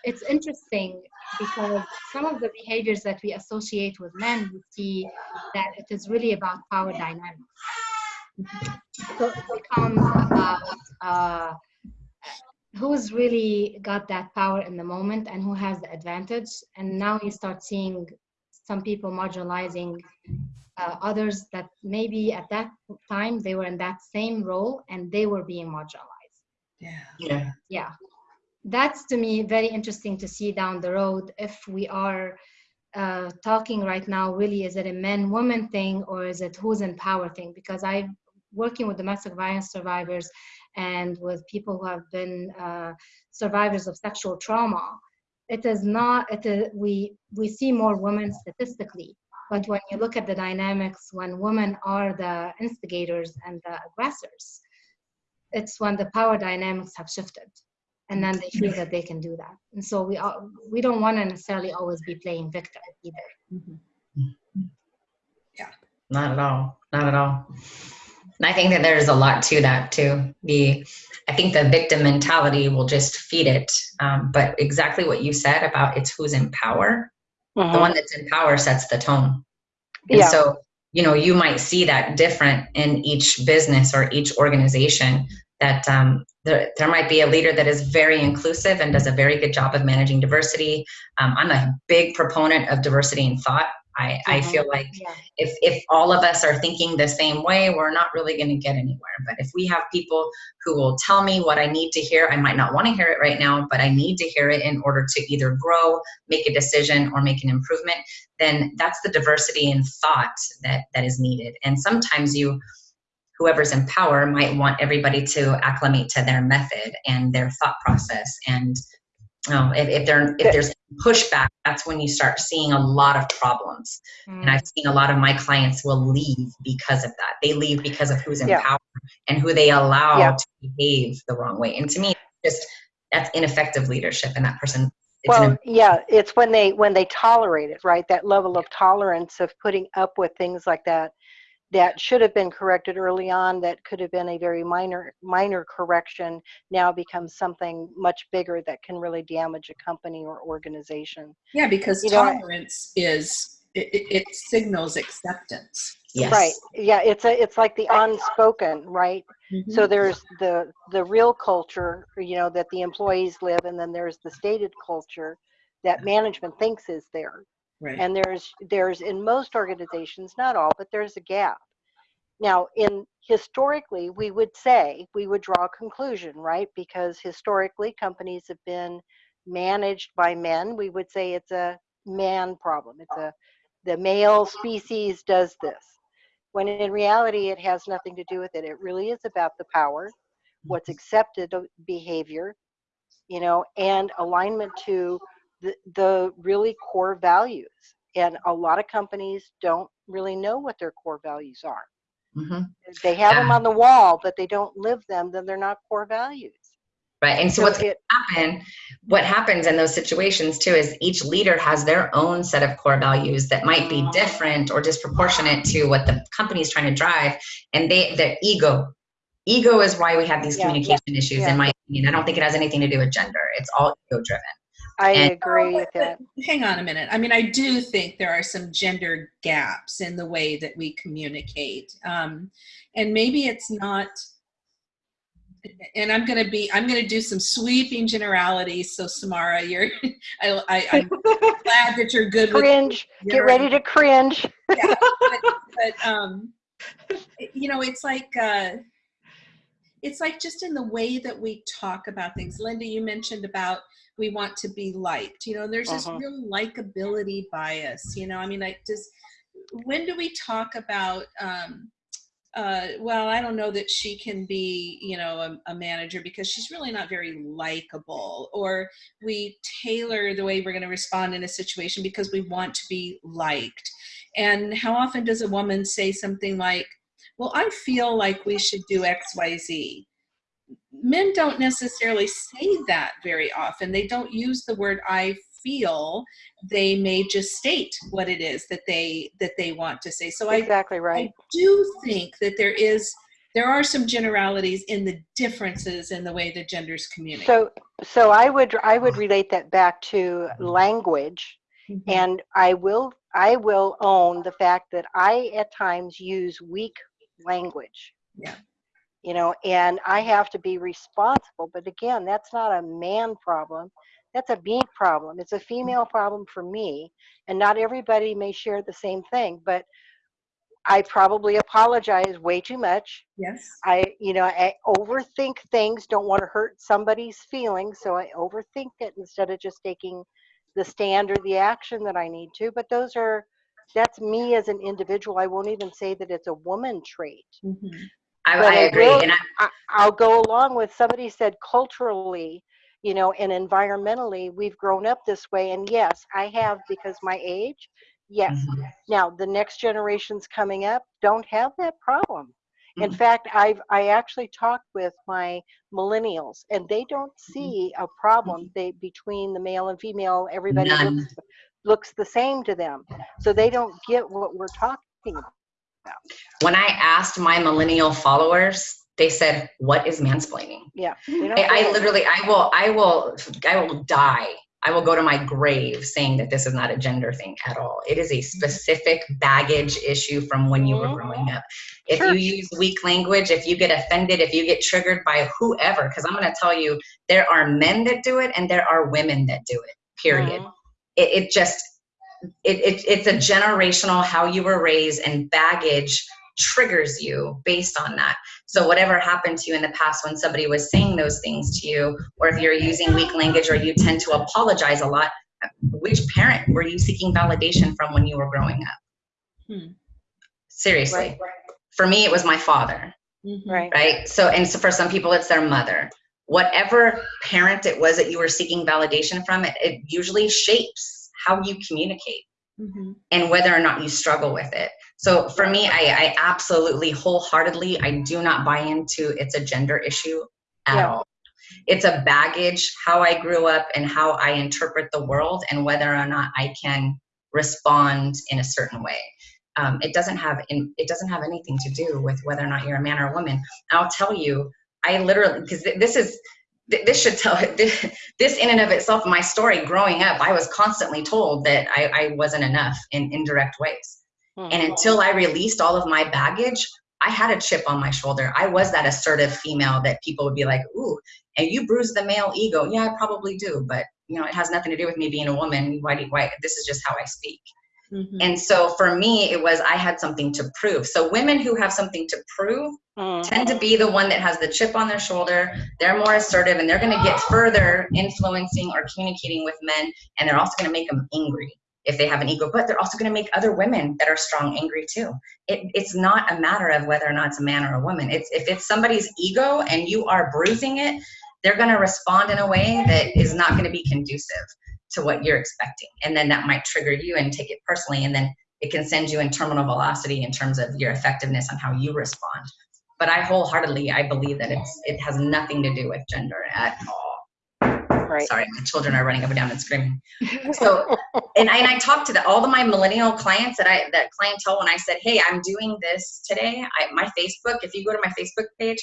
Speaker 2: It's interesting because some of the behaviors that we associate with men we see that it is really about power dynamics. So it becomes about uh, who's really got that power in the moment and who has the advantage and now you start seeing some people marginalizing uh, others that maybe at that time they were in that same role and they were being marginalized
Speaker 1: Yeah.
Speaker 4: Yeah.
Speaker 2: yeah that's to me very interesting to see down the road if we are uh, talking right now really is it a men woman thing or is it who's in power thing because i'm working with domestic violence survivors and with people who have been uh, survivors of sexual trauma it is not it is, we we see more women statistically but when you look at the dynamics when women are the instigators and the aggressors it's when the power dynamics have shifted and then they feel that they can do that and so we are, we don't want to necessarily always be playing victim either
Speaker 1: Mhm.
Speaker 4: Not at all. Not at all. And I think that there's a lot to that too. The, I think the victim mentality will just feed it. Um, but exactly what you said about it's who's in power. The
Speaker 3: Mhm.
Speaker 4: one that's in power sets the tone. And
Speaker 3: Yeah.
Speaker 4: so, you know, you might see that different in each business or each organization. That um, there, there might be a leader that is very inclusive and does a very good job of managing diversity. Um, I'm a big proponent of diversity in thought. I, I feel like
Speaker 2: yeah.
Speaker 4: if if all of us are thinking the same way we're not really going to get anywhere. But if we have people who will tell me what i need to hear i might not want to hear it right now but i need to hear it in order to either grow make a decision or make an improvement then that's the diversity in thought that that is needed. And sometimes you whoever's in power might want everybody to acclimate to their method and their thought process and um, if, if, there, if there's pushback, that's when you start seeing a lot of problems. And
Speaker 2: Mm.
Speaker 4: I've seen a lot of my clients will leave because of that. They leave because of who's in
Speaker 3: Yeah.
Speaker 4: power and who they allow
Speaker 3: Yeah.
Speaker 4: to behave the wrong way. And to me, just that's ineffective leadership. And that person, it's
Speaker 3: well yeah it's when they when they tolerate it right that level of tolerance of putting up with things like that that should have been corrected early on that could have been a very minor minor correction now becomes something much bigger that can really damage a company or organization
Speaker 1: Yeah, because
Speaker 3: You know, I-
Speaker 1: tolerance is it, it, it signals acceptance.
Speaker 4: yes.
Speaker 3: right yeah it's a it's like the unspoken right
Speaker 1: Mm-hmm.
Speaker 3: so there's the the real culture you know that the employees live and then there's the stated culture that management thinks is there
Speaker 1: right.
Speaker 3: and there's there's in most organizations not all but there's a gap. Now in historically we would say we would draw a conclusion right? Because historically companies have been managed by men. We would say it's a man problem. It's a the male species does this. When in reality it has nothing to do with it. It really is about the power what's mm-hmm. accepted behavior you know and alignment to the, the really core values and a lot of companies don't really know what their core values are
Speaker 4: Mhm.
Speaker 3: they have them on the wall but they don't live them then they're not core values
Speaker 4: Right. And so,
Speaker 3: so
Speaker 4: what's
Speaker 3: it
Speaker 4: happen what happens in those situations too is each leader has their own set of core values that might be different or disproportionate to what the company is trying to drive and they their ego ego is why we have these
Speaker 3: Yeah, yeah,
Speaker 4: communication issues
Speaker 3: yeah.
Speaker 4: in my opinion i don't think it has anything to do with gender it's all ego driven
Speaker 3: i
Speaker 4: And-
Speaker 3: agree with that
Speaker 1: Hang on a minute. I mean, I do think there are some gender gaps in the way that we communicate. Um, and maybe it's not, and I'm going to be, I'm going to do some sweeping generalities. So Samara, you're, I, I, I'm glad that you're good with
Speaker 3: cringe get ready to cringe
Speaker 1: yeah, but, but um, you know, it's like uh, it's like just in the way that we talk about things. Linda, you mentioned about we want to be liked. You know, and there's this
Speaker 3: Uh-huh.
Speaker 1: real likability bias. You know, I mean, like, just when do we talk about? Um, uh, well, I don't know that she can be, you know, a, a manager because she's really not very likable. Or we tailor the way we're going to respond in a situation because we want to be liked. And how often does a woman say something like, Well, I feel like we should do XYZ? Men don't necessarily say that very often. They don't use the word I feel. They may just state what it is that they that they want to say. So I,
Speaker 3: exactly right
Speaker 1: I do think that there is there are some generalities in the differences in the way the genders communicate.
Speaker 3: so so i would i would relate that back to language
Speaker 1: Mhm.
Speaker 3: and i will i will own the fact that i at times use weak language
Speaker 1: Yeah.
Speaker 3: You know and i have to be responsible but again that's not a man problem that's a me problem it's a mm. female problem for me and not everybody may share the same thing but i probably apologize way too much
Speaker 1: yes.
Speaker 3: I, you know, I overthink things, don't want to hurt somebody's feelings, so I overthink it instead of just taking the stand or the action that I need to. But those are, that's me as an individual. I won't even say that it's a woman trait.
Speaker 4: I,
Speaker 3: But
Speaker 4: I
Speaker 3: I
Speaker 4: agree
Speaker 3: will-
Speaker 4: and I,
Speaker 3: I'll go along with somebody said culturally, you know, and environmentally, we've grown up this way. And yes, I have because my age. Yes.
Speaker 4: Mhm.
Speaker 3: Now the next generations coming up don't have that problem. In
Speaker 4: Mhm.
Speaker 3: fact, I've I actually talked with my millennials, and they don't
Speaker 4: Mm-hmm.
Speaker 3: see a problem they between the male and female. Everybody looks looks the same to them, so they don't get what we're talking about.
Speaker 4: When I asked my millennial followers, they said, "What is mansplaining?"
Speaker 3: Yeah,
Speaker 4: I, I literally, I will, I will, I will die. I will go to my grave saying that this is not a gender thing at all. It is a specific baggage issue from when you were
Speaker 3: Mhm.
Speaker 4: growing up. If
Speaker 3: Sure.
Speaker 4: you use weak language, if you get offended, if you get triggered by whoever, because I'm going to tell you, there are men that do it and there are women that do it. Period.
Speaker 3: Mhm.
Speaker 4: It, it just, it, it, it's a generational how you were raised and baggage triggers you based on that. So whatever happened to you in the past when somebody was saying those things to you, or if you're using weak language or you tend to apologize a lot, which parent were you seeking validation from when you were growing up?
Speaker 1: Hmm.
Speaker 4: Seriously.
Speaker 3: Right.
Speaker 4: For me, it was my father,
Speaker 1: Mhm.
Speaker 3: Right.
Speaker 4: right? So, and so for some people, it's their mother. Whatever parent it was that you were seeking validation from, it, it usually shapes how you communicate
Speaker 1: Mhm.
Speaker 4: and whether or not you struggle with it. So for me, I, I absolutely wholeheartedly, I do not buy into it's a gender issue at
Speaker 3: Yeah.
Speaker 4: all. It's a baggage, how I grew up and how I interpret the world and whether or not I can respond in a certain way. Um, it doesn't have in, it doesn't have anything to do with whether or not you're a man or a woman. I'll tell you, I literally because this is th- this should tell this, this in and of itself my story growing up i was constantly told that i, I wasn't enough in indirect ways. And
Speaker 3: Mhm.
Speaker 4: until i released all of my baggage i had a chip on my shoulder. I was that assertive female that people would be like ooh and you bruise the male ego. Yeah i probably do but you know it has nothing to do with me being a woman. Why do why this is just how i speak
Speaker 1: Mhm.
Speaker 4: and so for me it was i had something to prove so women who have something to prove
Speaker 3: Mhm.
Speaker 4: tend to be the one that has the chip on their shoulder. They're more assertive and they're going to get further influencing or communicating with men. And they're also going to make them angry if they have an ego, but they're also going to make other women that are strong angry too. It, it's not a matter of whether or not it's a man or a woman. It's if it's somebody's ego and you are bruising it, they're going to respond in a way that is not going to be conducive to what you're expecting. And then that might trigger you and take it personally. And then it can send you in terminal velocity in terms of your effectiveness on how you respond but I wholeheartedly I believe that it's it has nothing to do with gender at all.
Speaker 3: Right.
Speaker 4: Sorry, my children are running up and down and screaming. So, and I, and I talked to the, all of my millennial clients that I that clientele when I said, hey, I'm doing this today. I, my Facebook, if you go to my Facebook page,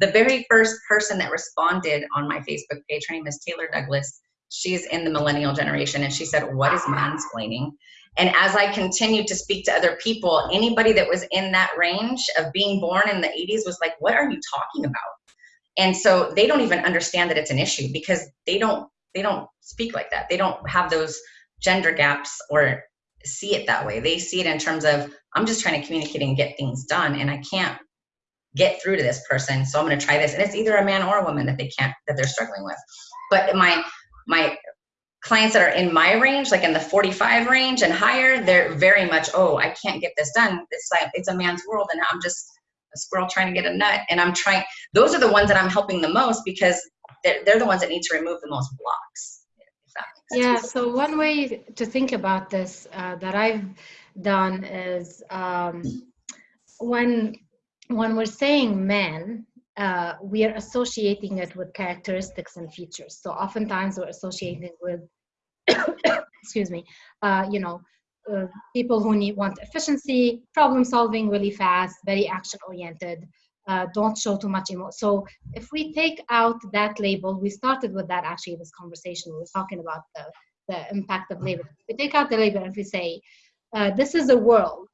Speaker 4: the very first person that responded on my Facebook page, her name is Taylor Douglas. She's in the millennial generation, and she said, "What is mansplaining?" And as I continued to speak to other people, anybody that was in that range of being born in the 80s was like, What are you talking about? And so they don't even understand that it's an issue because they don't they don't speak like that. They don't have those gender gaps or see it that way. They see it in terms of I'm just trying to communicate and get things done and I can't get through to this person. So I'm gonna try this. And it's either a man or a woman that they can't that they're struggling with. But my my clients that are in my range, like in the 45 range and higher, they're very much, oh, I can't get this done. It's like it's a man's world, and I'm just a squirrel trying to get a nut. And I'm trying. Those are the ones that I'm helping the most because they're, they're the ones that need to remove the most blocks.
Speaker 2: Yeah, so one way to think about this uh, that I've done is um, when when we're saying men, uh, we are associating it with characteristics and features. So oftentimes we're associating with, excuse me, uh, you know, uh, people who need want efficiency, problem solving really fast, very action oriented. Uh, don't show too much emotion. So if we take out that label, we started with that actually this conversation. We were talking about the, the impact of label. We take out the label and we say, uh, this is a world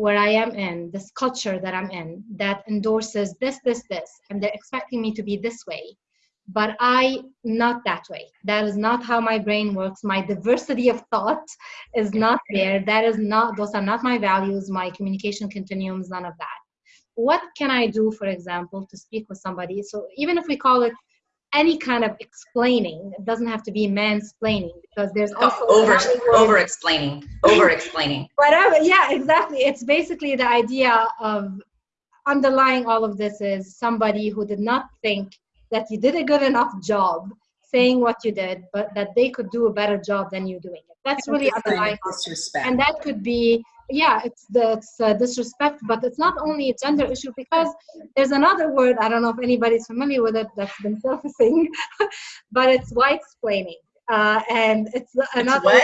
Speaker 2: where I am in, this culture that I'm in, that endorses this, this, this, and they're expecting me to be this way. But I, not that way. That is not how my brain works. My diversity of thought is not there. That is not, those are not my values, my communication continuums, none of that what can I do, for example, to speak with somebody? So even if we call it any kind of explaining, it doesn't have to be mansplaining because there's also
Speaker 4: over over explaining, over explaining.
Speaker 2: whatever. Yeah, exactly. It's basically the idea of underlying all of this is somebody who did not think that you did a good enough job saying what you did, but that they could do a better job than you doing it. That's really underlying.
Speaker 1: disrespect.
Speaker 2: And that could be, yeah, it's the it's, uh, disrespect, but it's not only a gender issue because there's another word, I don't know if anybody's familiar with it, that's been surfacing, but it's white splaining. Uh, and it's another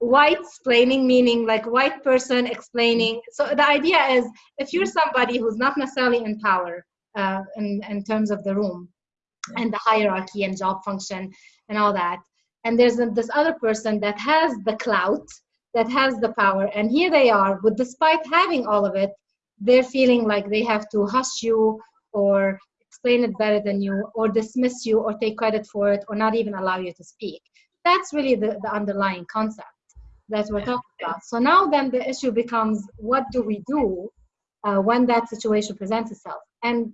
Speaker 2: white splaining meaning like white person explaining so the idea is if you're somebody who's not necessarily in power uh, in, in terms of the room and the hierarchy and job function and all that and there's this other person that has the clout that has the power and here they are but despite having all of it they're feeling like they have to hush you or explain it better than you or dismiss you or take credit for it or not even allow you to speak that's really the, the underlying concept that we're talking about. So now then the issue becomes what do we do uh, when that situation presents itself? And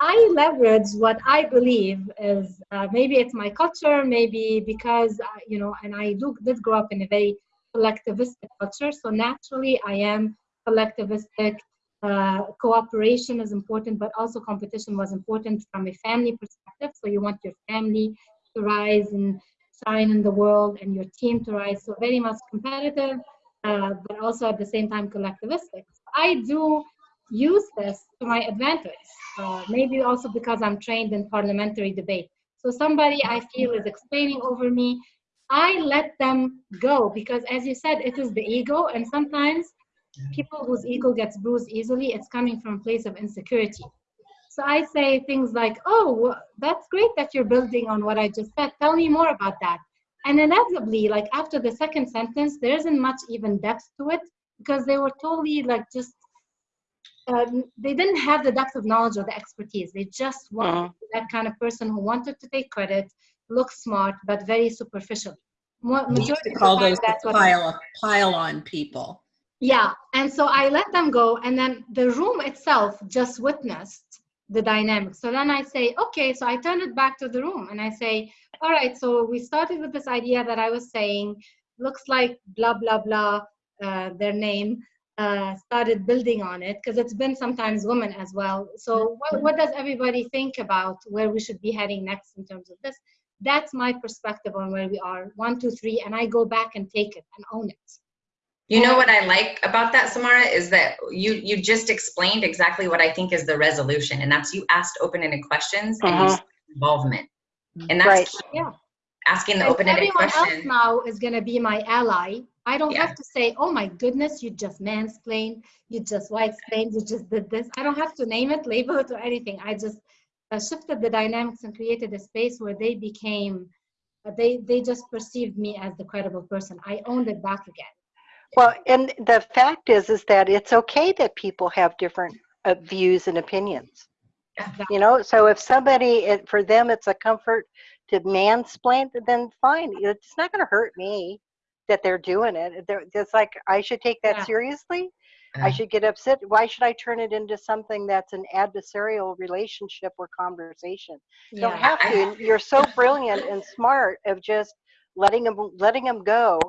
Speaker 2: I leverage what I believe is uh, maybe it's my culture, maybe because, uh, you know, and I do, did grow up in a very collectivistic culture. So naturally I am collectivistic. Uh, cooperation is important, but also competition was important from a family perspective. So you want your family to rise and shine in the world and your team to rise. So very much competitive, uh, but also at the same time collectivistic. I do use this to my advantage, uh, maybe also because I'm trained in parliamentary debate. So somebody I feel is explaining over me, I let them go because as you said, it is the ego and sometimes people whose ego gets bruised easily, it's coming from a place of insecurity. So I say things like, oh, that's great that you're building on what I just said. Tell me more about that. And inevitably, like after the second sentence, there isn't much even depth to it because they were totally like just, um, they didn't have the depth of knowledge or the expertise. They just wanted that kind of person who wanted to take credit, look smart, but very superficial.
Speaker 1: We
Speaker 2: majority
Speaker 1: to call those
Speaker 2: that's what
Speaker 1: pile, pile on people.
Speaker 2: yeah, and so I let them go, and then the room itself just witnessed the dynamic. So then I say, okay, so I turn it back to the room and I say, all right, so we started with this idea that I was saying, looks like blah, blah, blah, uh, their name, uh, started building on it because it's been sometimes women as well. So what, what does everybody think about where we should be heading next in terms of this? That's my perspective on where we are, one, two, three, and I go back and take it and own it.
Speaker 4: You know what I like about that, Samara, is that you you just explained exactly what I think is the resolution, and that's you asked open-ended questions and
Speaker 3: Uh-huh.
Speaker 4: said involvement, and
Speaker 3: Right.
Speaker 4: that's key.
Speaker 2: Yeah.
Speaker 4: asking the open-ended questions.
Speaker 2: everyone else now is going to be my ally. I don't
Speaker 4: Yeah.
Speaker 2: have to say, oh my goodness, you just mansplained, you just white explained, you just did this. I don't have to name it, label it, or anything. I just uh, shifted the dynamics and created a space where they became, uh, they, they just perceived me as the credible person. I owned it back again.
Speaker 3: Well, and the fact is, is that it's okay that people have different uh, views and opinions.
Speaker 4: Yeah.
Speaker 3: You know, so if somebody, it, for them, it's a comfort to mansplain, then fine. It's not going to hurt me that they're doing it. They're, it's like I should take that
Speaker 2: Yeah.
Speaker 3: seriously.
Speaker 4: Yeah.
Speaker 3: I should get upset. Why should I turn it into something that's an adversarial relationship or conversation? You
Speaker 2: Don't
Speaker 3: have to. You're so brilliant and smart of just letting them letting them go,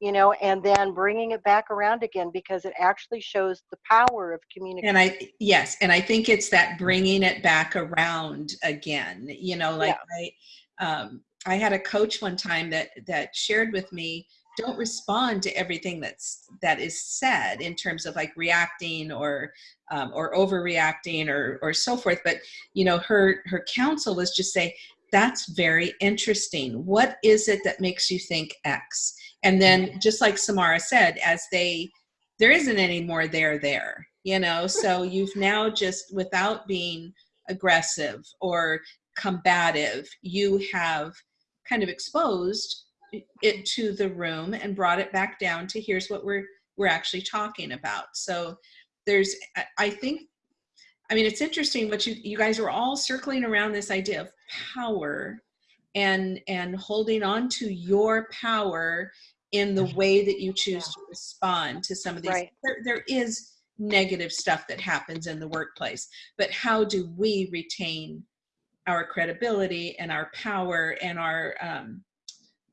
Speaker 3: you know, and then bringing it back around again because it actually shows the power of communication.
Speaker 1: And I, yes, and I think it's that bringing it back around again, you know, like I, um, I had a coach one time that, that shared with me, don't respond to everything that's, that is said in terms of like reacting or, um, or overreacting or, or so forth. But, you know, her, her counsel was just say, that's very interesting. What is it that makes you think X? And then just like Samara said, as they, there isn't any more there there you know so you've now just without being aggressive or combative you have kind of exposed it to the room and brought it back down to here's what we're we're actually talking about. So there's I- think i mean it's interesting what you you guys are all circling around this idea of power and and holding on to your power in the way that you choose to respond to some of these
Speaker 3: Right.
Speaker 1: there, there is negative stuff that happens in the workplace but how do we retain our credibility and our power and our um,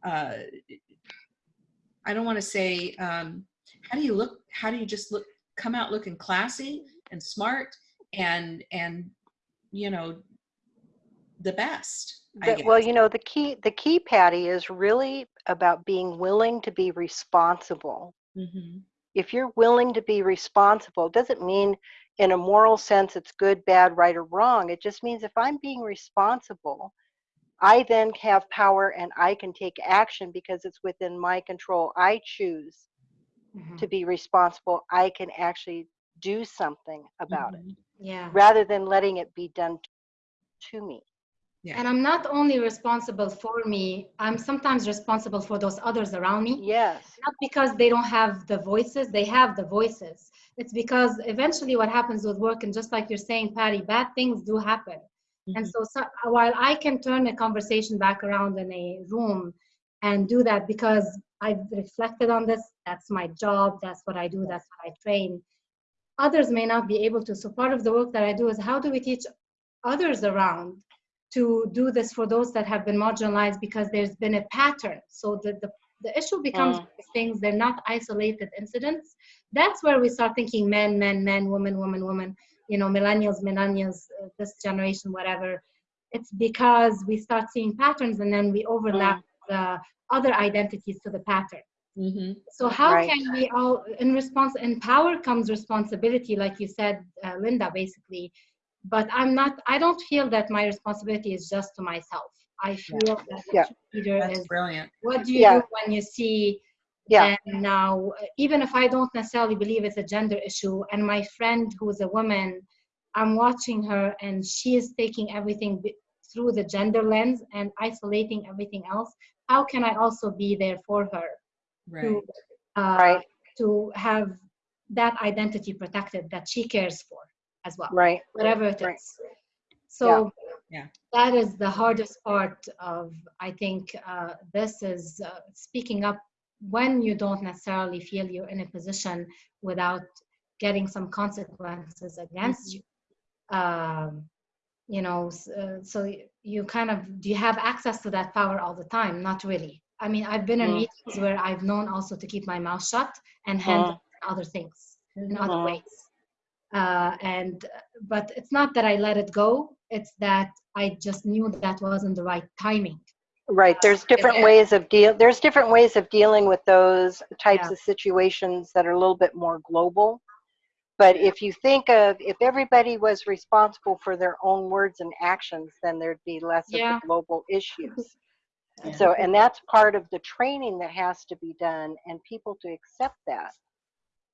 Speaker 1: uh, i don't want to say um, how do you look how do you just look come out looking classy and smart and and you know the best
Speaker 3: The- well, you know, the key the key, Patty, is really about being willing to be responsible.
Speaker 1: Mhm.
Speaker 3: If you're willing to be responsible, it doesn't mean in a moral sense it's good, bad, right, or wrong. It just means if I'm being responsible, I then have power and I can take action because it's within my control. I choose
Speaker 2: Mhm.
Speaker 3: to be responsible. I can actually do something about it
Speaker 1: Mhm.
Speaker 2: Yeah.
Speaker 3: rather than letting it be done to me.
Speaker 1: Yeah.
Speaker 2: And I'm not only responsible for me, I'm sometimes responsible for those others around me.
Speaker 3: Yes.
Speaker 2: Not because they don't have the voices, they have the voices. It's because eventually what happens with work, and just like you're saying, Patty, bad things do happen. And
Speaker 1: Mhm.
Speaker 2: so, so while I can turn a conversation back around in a room and do that because I've reflected on this, that's my job, that's what I do, that's what I train. Others may not be able to. So part of the work that I do is how do we teach others around to do this for those that have been marginalized because there's been a pattern. So the, the, the issue becomes
Speaker 3: Mm.
Speaker 2: things, they're not isolated incidents. That's where we start thinking men, men, men, women, women, women, you know, millennials, millennials, uh, this generation, whatever. It's because we start seeing patterns and then we overlap the other identities to the pattern.
Speaker 1: Mhm.
Speaker 2: So how
Speaker 3: Right.
Speaker 2: can we all, in response, in power comes responsibility, like you said, uh, Linda, basically. But I'm not, I don't feel that my responsibility is just to myself. I feel that the
Speaker 3: Yeah.
Speaker 2: leader
Speaker 1: That's
Speaker 2: is,
Speaker 1: brilliant.
Speaker 2: what do you
Speaker 3: Yeah.
Speaker 2: do when you see
Speaker 3: Yeah.
Speaker 2: and now, even if I don't necessarily believe it's a gender issue, and my friend who's a woman, I'm watching her and she is taking everything through the gender lens and isolating everything else. How can I also be there for her
Speaker 1: Right.
Speaker 2: to, uh,
Speaker 3: Right.
Speaker 2: to have that identity protected that she cares for as well,
Speaker 3: Right.
Speaker 2: whatever it is.
Speaker 3: Right.
Speaker 2: So
Speaker 1: Yeah.
Speaker 2: that is the hardest part of, I think, uh, this is uh, speaking up when you don't necessarily feel you're in a position without getting some consequences against you. Um, you know, uh, so you kind of, do you have access to that power all the time? Not really. I mean, I've been in
Speaker 3: Mm.
Speaker 2: meetings where I've known also to keep my mouth shut and handle other things in other
Speaker 3: Mhm.
Speaker 2: ways. Uh, and but it's not that I let it go. It's that I just knew that wasn't the right timing.
Speaker 3: Right. There's different ways of deal. There's different ways of dealing with those types
Speaker 2: Yeah.
Speaker 3: of situations that are a little bit more global. But if you think of if everybody was responsible for their own words and actions, then there'd be less
Speaker 2: Yeah.
Speaker 3: of the global issues.
Speaker 1: Yeah.
Speaker 3: So, and that's part of the training that has to be done, and people to accept that.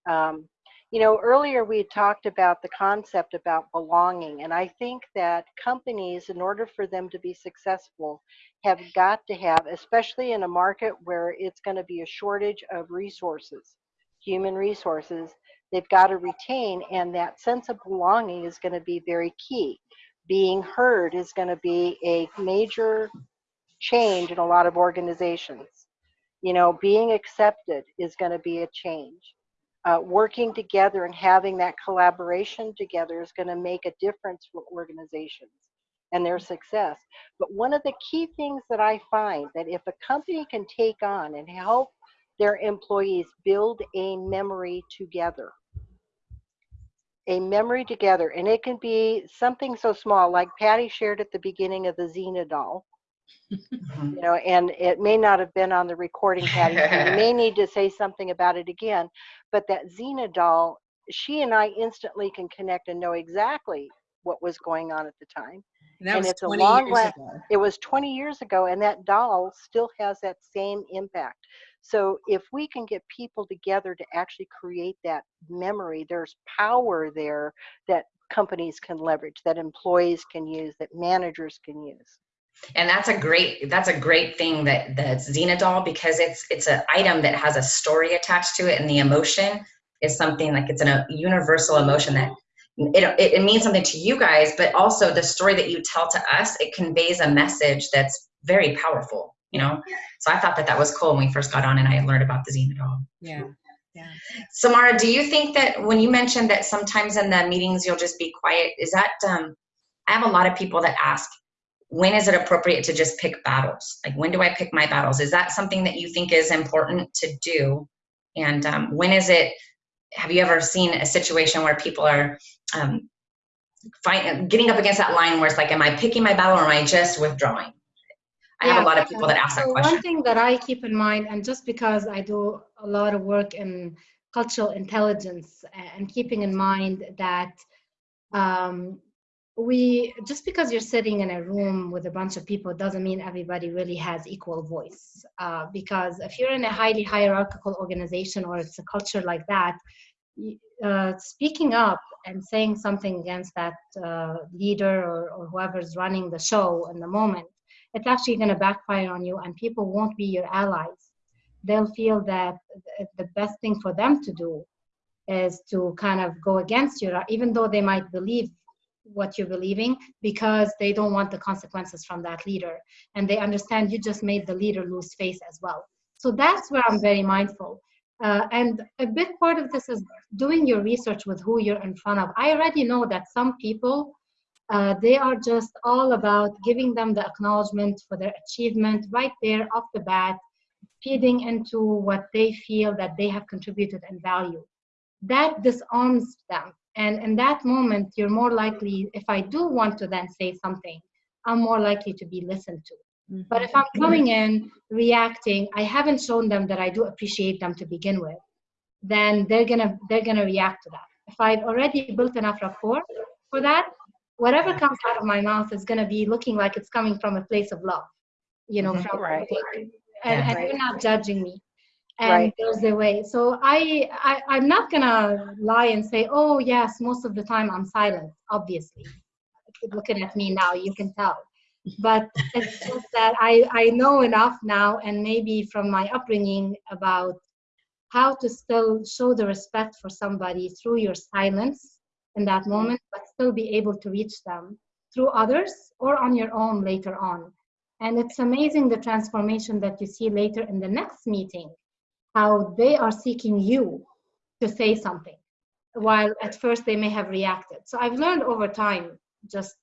Speaker 3: Um, you know, earlier we talked about the concept about belonging, and I think that companies, in order for them to be successful, have got to have, especially in a market where it's going to be a shortage of resources, human resources, they've got to retain, and that sense of belonging is going to be very key. Being heard is going to be a major change in a lot of organizations. You know, being accepted is going to be a change. Uh, working together and having that collaboration together is going to make a difference for organizations and their success. But one of the key things that I find that if a company can take on and help their employees build a memory together, a memory together, and it can be something so small like Patty shared at the beginning of the Xena doll.
Speaker 4: Mm-hmm.
Speaker 3: you know, and it may not have been on the recording, Patty. so you may need to say something about it again. But that Xena doll, she and I instantly can connect and know exactly what was going on at the time.
Speaker 1: And
Speaker 3: And
Speaker 1: was
Speaker 3: it's a long
Speaker 1: years ago.
Speaker 3: It was 20 years ago, and that doll still has that same impact. So if we can get people together to actually create that memory, there's power there that companies can leverage, that employees can use, that managers can use.
Speaker 4: And that's a great that's a great thing that that's Xena doll because it's it's an item that has a story attached to it and the emotion is something like it's an, a universal emotion that it, it, it means something to you guys but also the story that you tell to us it conveys a message that's very powerful you know so i thought that that was cool when we first got on and i learned about the Xena doll
Speaker 1: Yeah. Yeah.
Speaker 4: samara do you think that when you mentioned that sometimes in the meetings you'll just be quiet is that um i have a lot of people that ask when is it appropriate to just pick battles? Like, when do I pick my battles? Is that something that you think is important to do? And um, when is it? Have you ever seen a situation where people are um, find, getting up against that line where it's like, am I picking my battle or am I just withdrawing? I have a lot of people that ask that question.
Speaker 2: one thing that I keep in mind, and just because I do a lot of work in cultural intelligence and keeping in mind that um, we just because you're sitting in a room with a bunch of people doesn't mean everybody really has equal voice. Uh, because if you're in a highly hierarchical organization or it's a culture like that uh, speaking up and saying something against that uh, leader or, or whoever's running the show in the moment it's actually going to backfire on you and people won't be your allies. They'll feel that the best thing for them to do is to kind of go against you even though they might believe what you're believing because they don't want the consequences from that leader. And they understand you just made the leader lose face as well. So that's where i'm very mindful. Uh, and a big part of this is doing your research with who you're in front of. I already know that some people uh, they are just all about giving them the acknowledgement for their achievement right there off the bat feeding into what they feel that they have contributed and value. That disarms them and in that moment you're more likely if i do want to then say something i'm more likely to be listened to but if i'm coming in reacting i haven't shown them that i do appreciate them to begin with then they're gonna they're gonna react to that if i've already built enough rapport for that whatever comes out of my mouth is gonna be looking like it's coming from a place of love you know
Speaker 4: Mhm.
Speaker 2: from
Speaker 3: Right.
Speaker 2: and,
Speaker 4: Yeah.
Speaker 2: and
Speaker 3: Right.
Speaker 2: you're not judging me and
Speaker 3: Right.
Speaker 2: there's a way. So I, I i'm not gonna lie and say oh yes most of the time i'm silent obviously. Looking at me now you can tell. But it's just that i i know enough now and maybe from my upbringing about how to still show the respect for somebody through your silence in that mm-hmm. moment but still be able to reach them through others or on your own later on. And it's amazing the transformation that you see later in the next meeting how they are seeking you to say something while at first they may have reacted. So i've learned over time just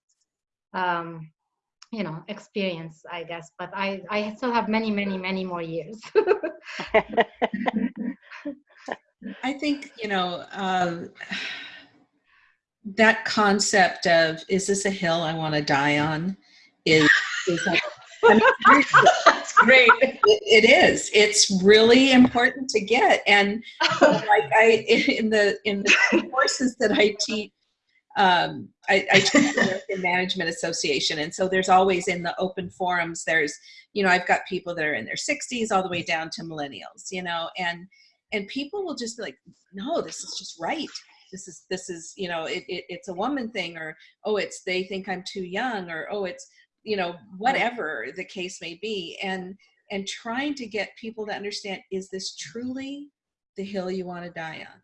Speaker 2: um, you know experience i guess but i i still have many many many more years.
Speaker 1: I think, you know, um, that concept of is this a hill I want to die on? Is, is like, I mean,
Speaker 4: That's great.
Speaker 1: it, it is. It's really important to get. And like I, in the, in the courses that I teach, um, I, I teach the American Management Association. And so there's always in the open forums, there's, you know, I've got people that are in their 60s all the way down to millennials, you know, and, and people will just be like, no, this is just right. This is, this is, you know, it, it, it's a woman thing or, oh, it's, they think I'm too young or, oh, it's, you know, whatever the case may be. And, and trying to get people to understand, is this truly the hill you want to die on?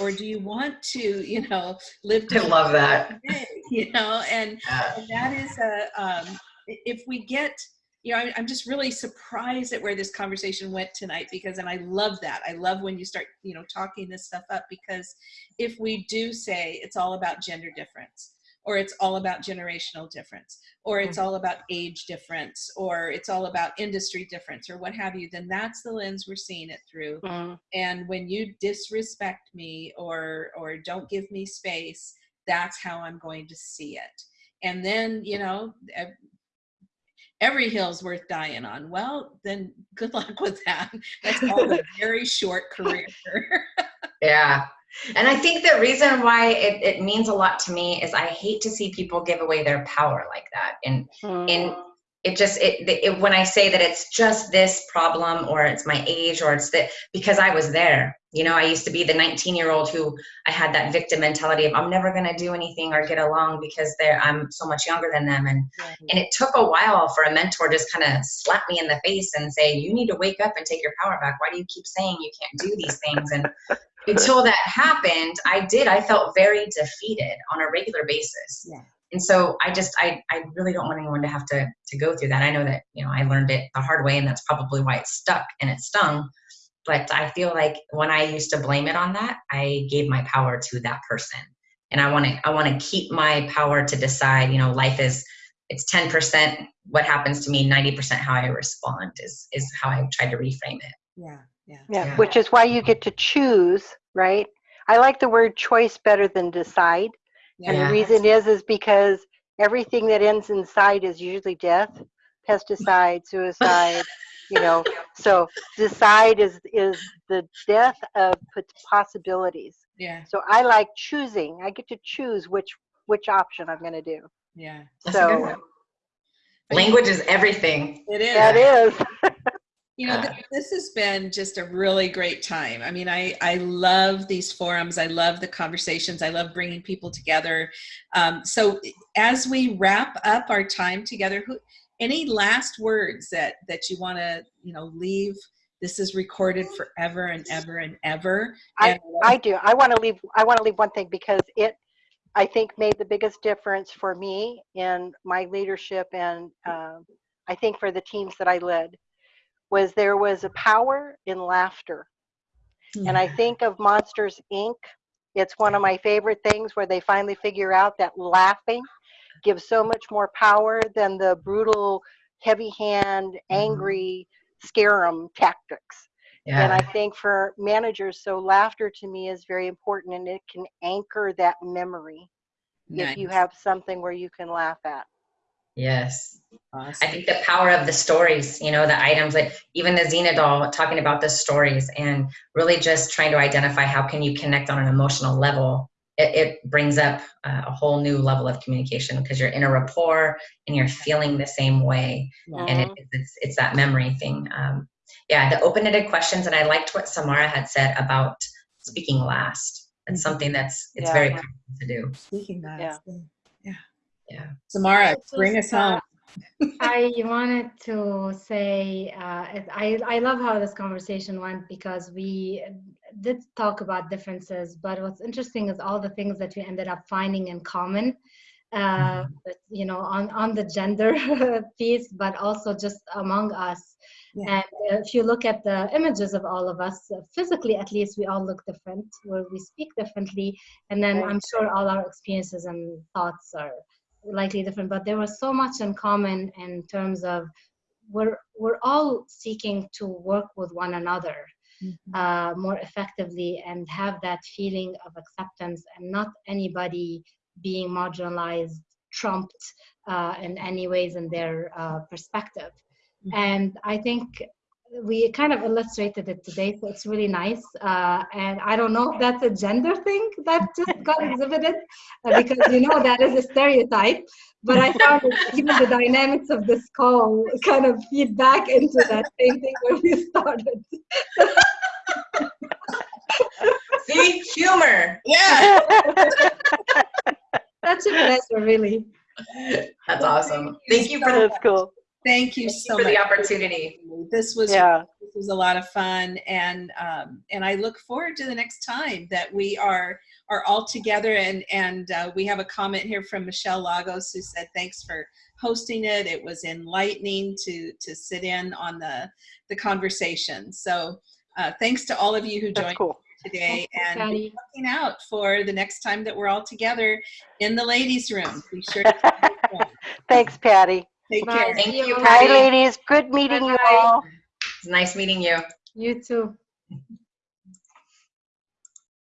Speaker 1: Or do you want to, you know, live
Speaker 4: I
Speaker 1: to
Speaker 4: love that.
Speaker 1: day, you know, and,
Speaker 4: Yeah.
Speaker 1: and that is a, um, if we get, you know, I'm, I'm just really surprised at where this conversation went tonight because, and I love that. I love when you start, you know, talking this stuff up because if we do say it's all about gender difference, or it's all about generational difference, or it's all about age difference, or it's all about industry difference, or what have you, then that's the lens we're seeing it through.
Speaker 3: Mm,
Speaker 1: and when you disrespect me or or don't give me space that's how i'm going to see it. And then you know every hill's worth dying on. Well then good luck with that. That's all a very short career.
Speaker 4: Yeah. And I think the reason why it, it means a lot to me is I hate to see people give away their power like that. And
Speaker 3: mm,
Speaker 4: and it just it, it when I say that it's just this problem or it's my age or it's that because I was there. You know, I used to be the 19 year old who I had that victim mentality of I'm never gonna do anything or get along because they're I'm so much younger than them. And and it took a while for a mentor just kind of slap me in the face and say, You need to wake up and take your power back. Why do you keep saying you can't do these things? And until that happened, I did. I felt very defeated on a regular basis.
Speaker 1: Yeah.
Speaker 4: And so I just I, I really don't want anyone to have to to go through that. I know that, you know, I learned it the hard way and that's probably why it stuck and it stung. But I feel like when I used to blame it on that, I gave my power to that person. And I want to I want to keep my power to decide, you know, life is it's 10% what happens to me, 90% how I respond is is how I tried to reframe it.
Speaker 1: yeah yeah
Speaker 3: yeah,
Speaker 4: Yeah.
Speaker 3: which is why you get to choose, right? I like the word choice better than decide. And the reason is is because everything that ends in side is usually death. pesticide, suicide, you know. So decide is is the death of possibilities.
Speaker 1: Yeah.
Speaker 3: So I like choosing. I get to choose which which option I'm going to do.
Speaker 1: Yeah.
Speaker 4: That's a good
Speaker 3: So
Speaker 4: one. Language is everything.
Speaker 1: It is.
Speaker 3: that is.
Speaker 1: You know, th- this has been just a really great time. I mean, I, I love these forums. I love the conversations. I love bringing people together. Um, so as we wrap up our time together, who, any last words that, that you want to, you know, leave? This is recorded forever and ever and ever.
Speaker 3: I,
Speaker 1: And-
Speaker 3: I do. I want to leave. I want to leave one thing because it, I think, made the biggest difference for me in my leadership, and um, I think for the teams that I led, was there was a power in laughter. And I think of Monsters Inc. It's one of my favorite things where they finally figure out that laughing gives so much more power than the brutal, heavy hand, mm-hmm. angry, scare 'em tactics. Yeah. And I think for managers, so laughter to me is very important and it can anchor that memory if you have something where you can laugh at.
Speaker 4: Yes. I think the power of the stories, you know, the items like even the Xena doll talking about the stories and really just trying to identify how can you connect on an emotional level. It, it brings up uh, a whole new level of communication because you're in a rapport and you're feeling the same way.
Speaker 1: Yeah.
Speaker 4: And it, it's, it's that memory thing. Um, yeah, the open-ended questions. And I liked what Samara had said about speaking last. It's something that's, it's
Speaker 3: Yeah.
Speaker 4: very powerful to do.
Speaker 1: Speaking that.
Speaker 3: Yeah.
Speaker 1: Yeah.
Speaker 4: Yeah.
Speaker 1: Samara, bring us home.
Speaker 2: I wanted to say uh, I I love how this conversation went because we did talk about differences, but what's interesting is all the things that we ended up finding in common. Uh, you know, on on the gender piece, but also just among us.
Speaker 1: Yeah.
Speaker 2: And if you look at the images of all of us, physically at least, we all look different, where we speak differently, and then
Speaker 3: Right.
Speaker 2: I'm sure all our experiences and thoughts are likely different, but there was so much in common in terms of we're we're all seeking to work with one another
Speaker 1: Mhm.
Speaker 2: uh, more effectively and have that feeling of acceptance and not anybody being marginalized, trumped uh, in any ways in their uh, perspective.
Speaker 1: Mhm.
Speaker 2: And I think we kind of illustrated it today, so it's really nice. Uh, and I don't know if that's a gender thing that just got exhibited, uh, because you know that is a stereotype. But I found even the dynamics of this call kind of feed back into that same thing where we started.
Speaker 4: See, humor.
Speaker 1: Yeah.
Speaker 2: Such a pleasure, really.
Speaker 4: That's awesome. Thank you for the,
Speaker 3: That's cool.
Speaker 1: Thank you
Speaker 4: thank you
Speaker 1: so
Speaker 4: for
Speaker 1: much.
Speaker 4: the opportunity.
Speaker 1: This was
Speaker 3: Yeah.
Speaker 1: this was a lot of fun and um, and I look forward to the next time that we are are all together and and uh, we have a comment here from Michelle Lagos who said thanks for hosting it it was enlightening to to sit in on the the conversation so uh, thanks to all of you who
Speaker 3: That's
Speaker 1: joined
Speaker 3: cool.
Speaker 1: today
Speaker 2: Thank you,
Speaker 1: and be looking out for the next time that we're all together in the ladies room be sure to
Speaker 3: Thanks, Patty.
Speaker 1: Take
Speaker 2: Bye.
Speaker 1: care
Speaker 4: Thank you,
Speaker 2: you.
Speaker 3: Hi,
Speaker 4: Patty.
Speaker 3: ladies. Good meeting you
Speaker 2: Bye-bye.
Speaker 3: all.
Speaker 4: It's nice meeting you.
Speaker 2: You too.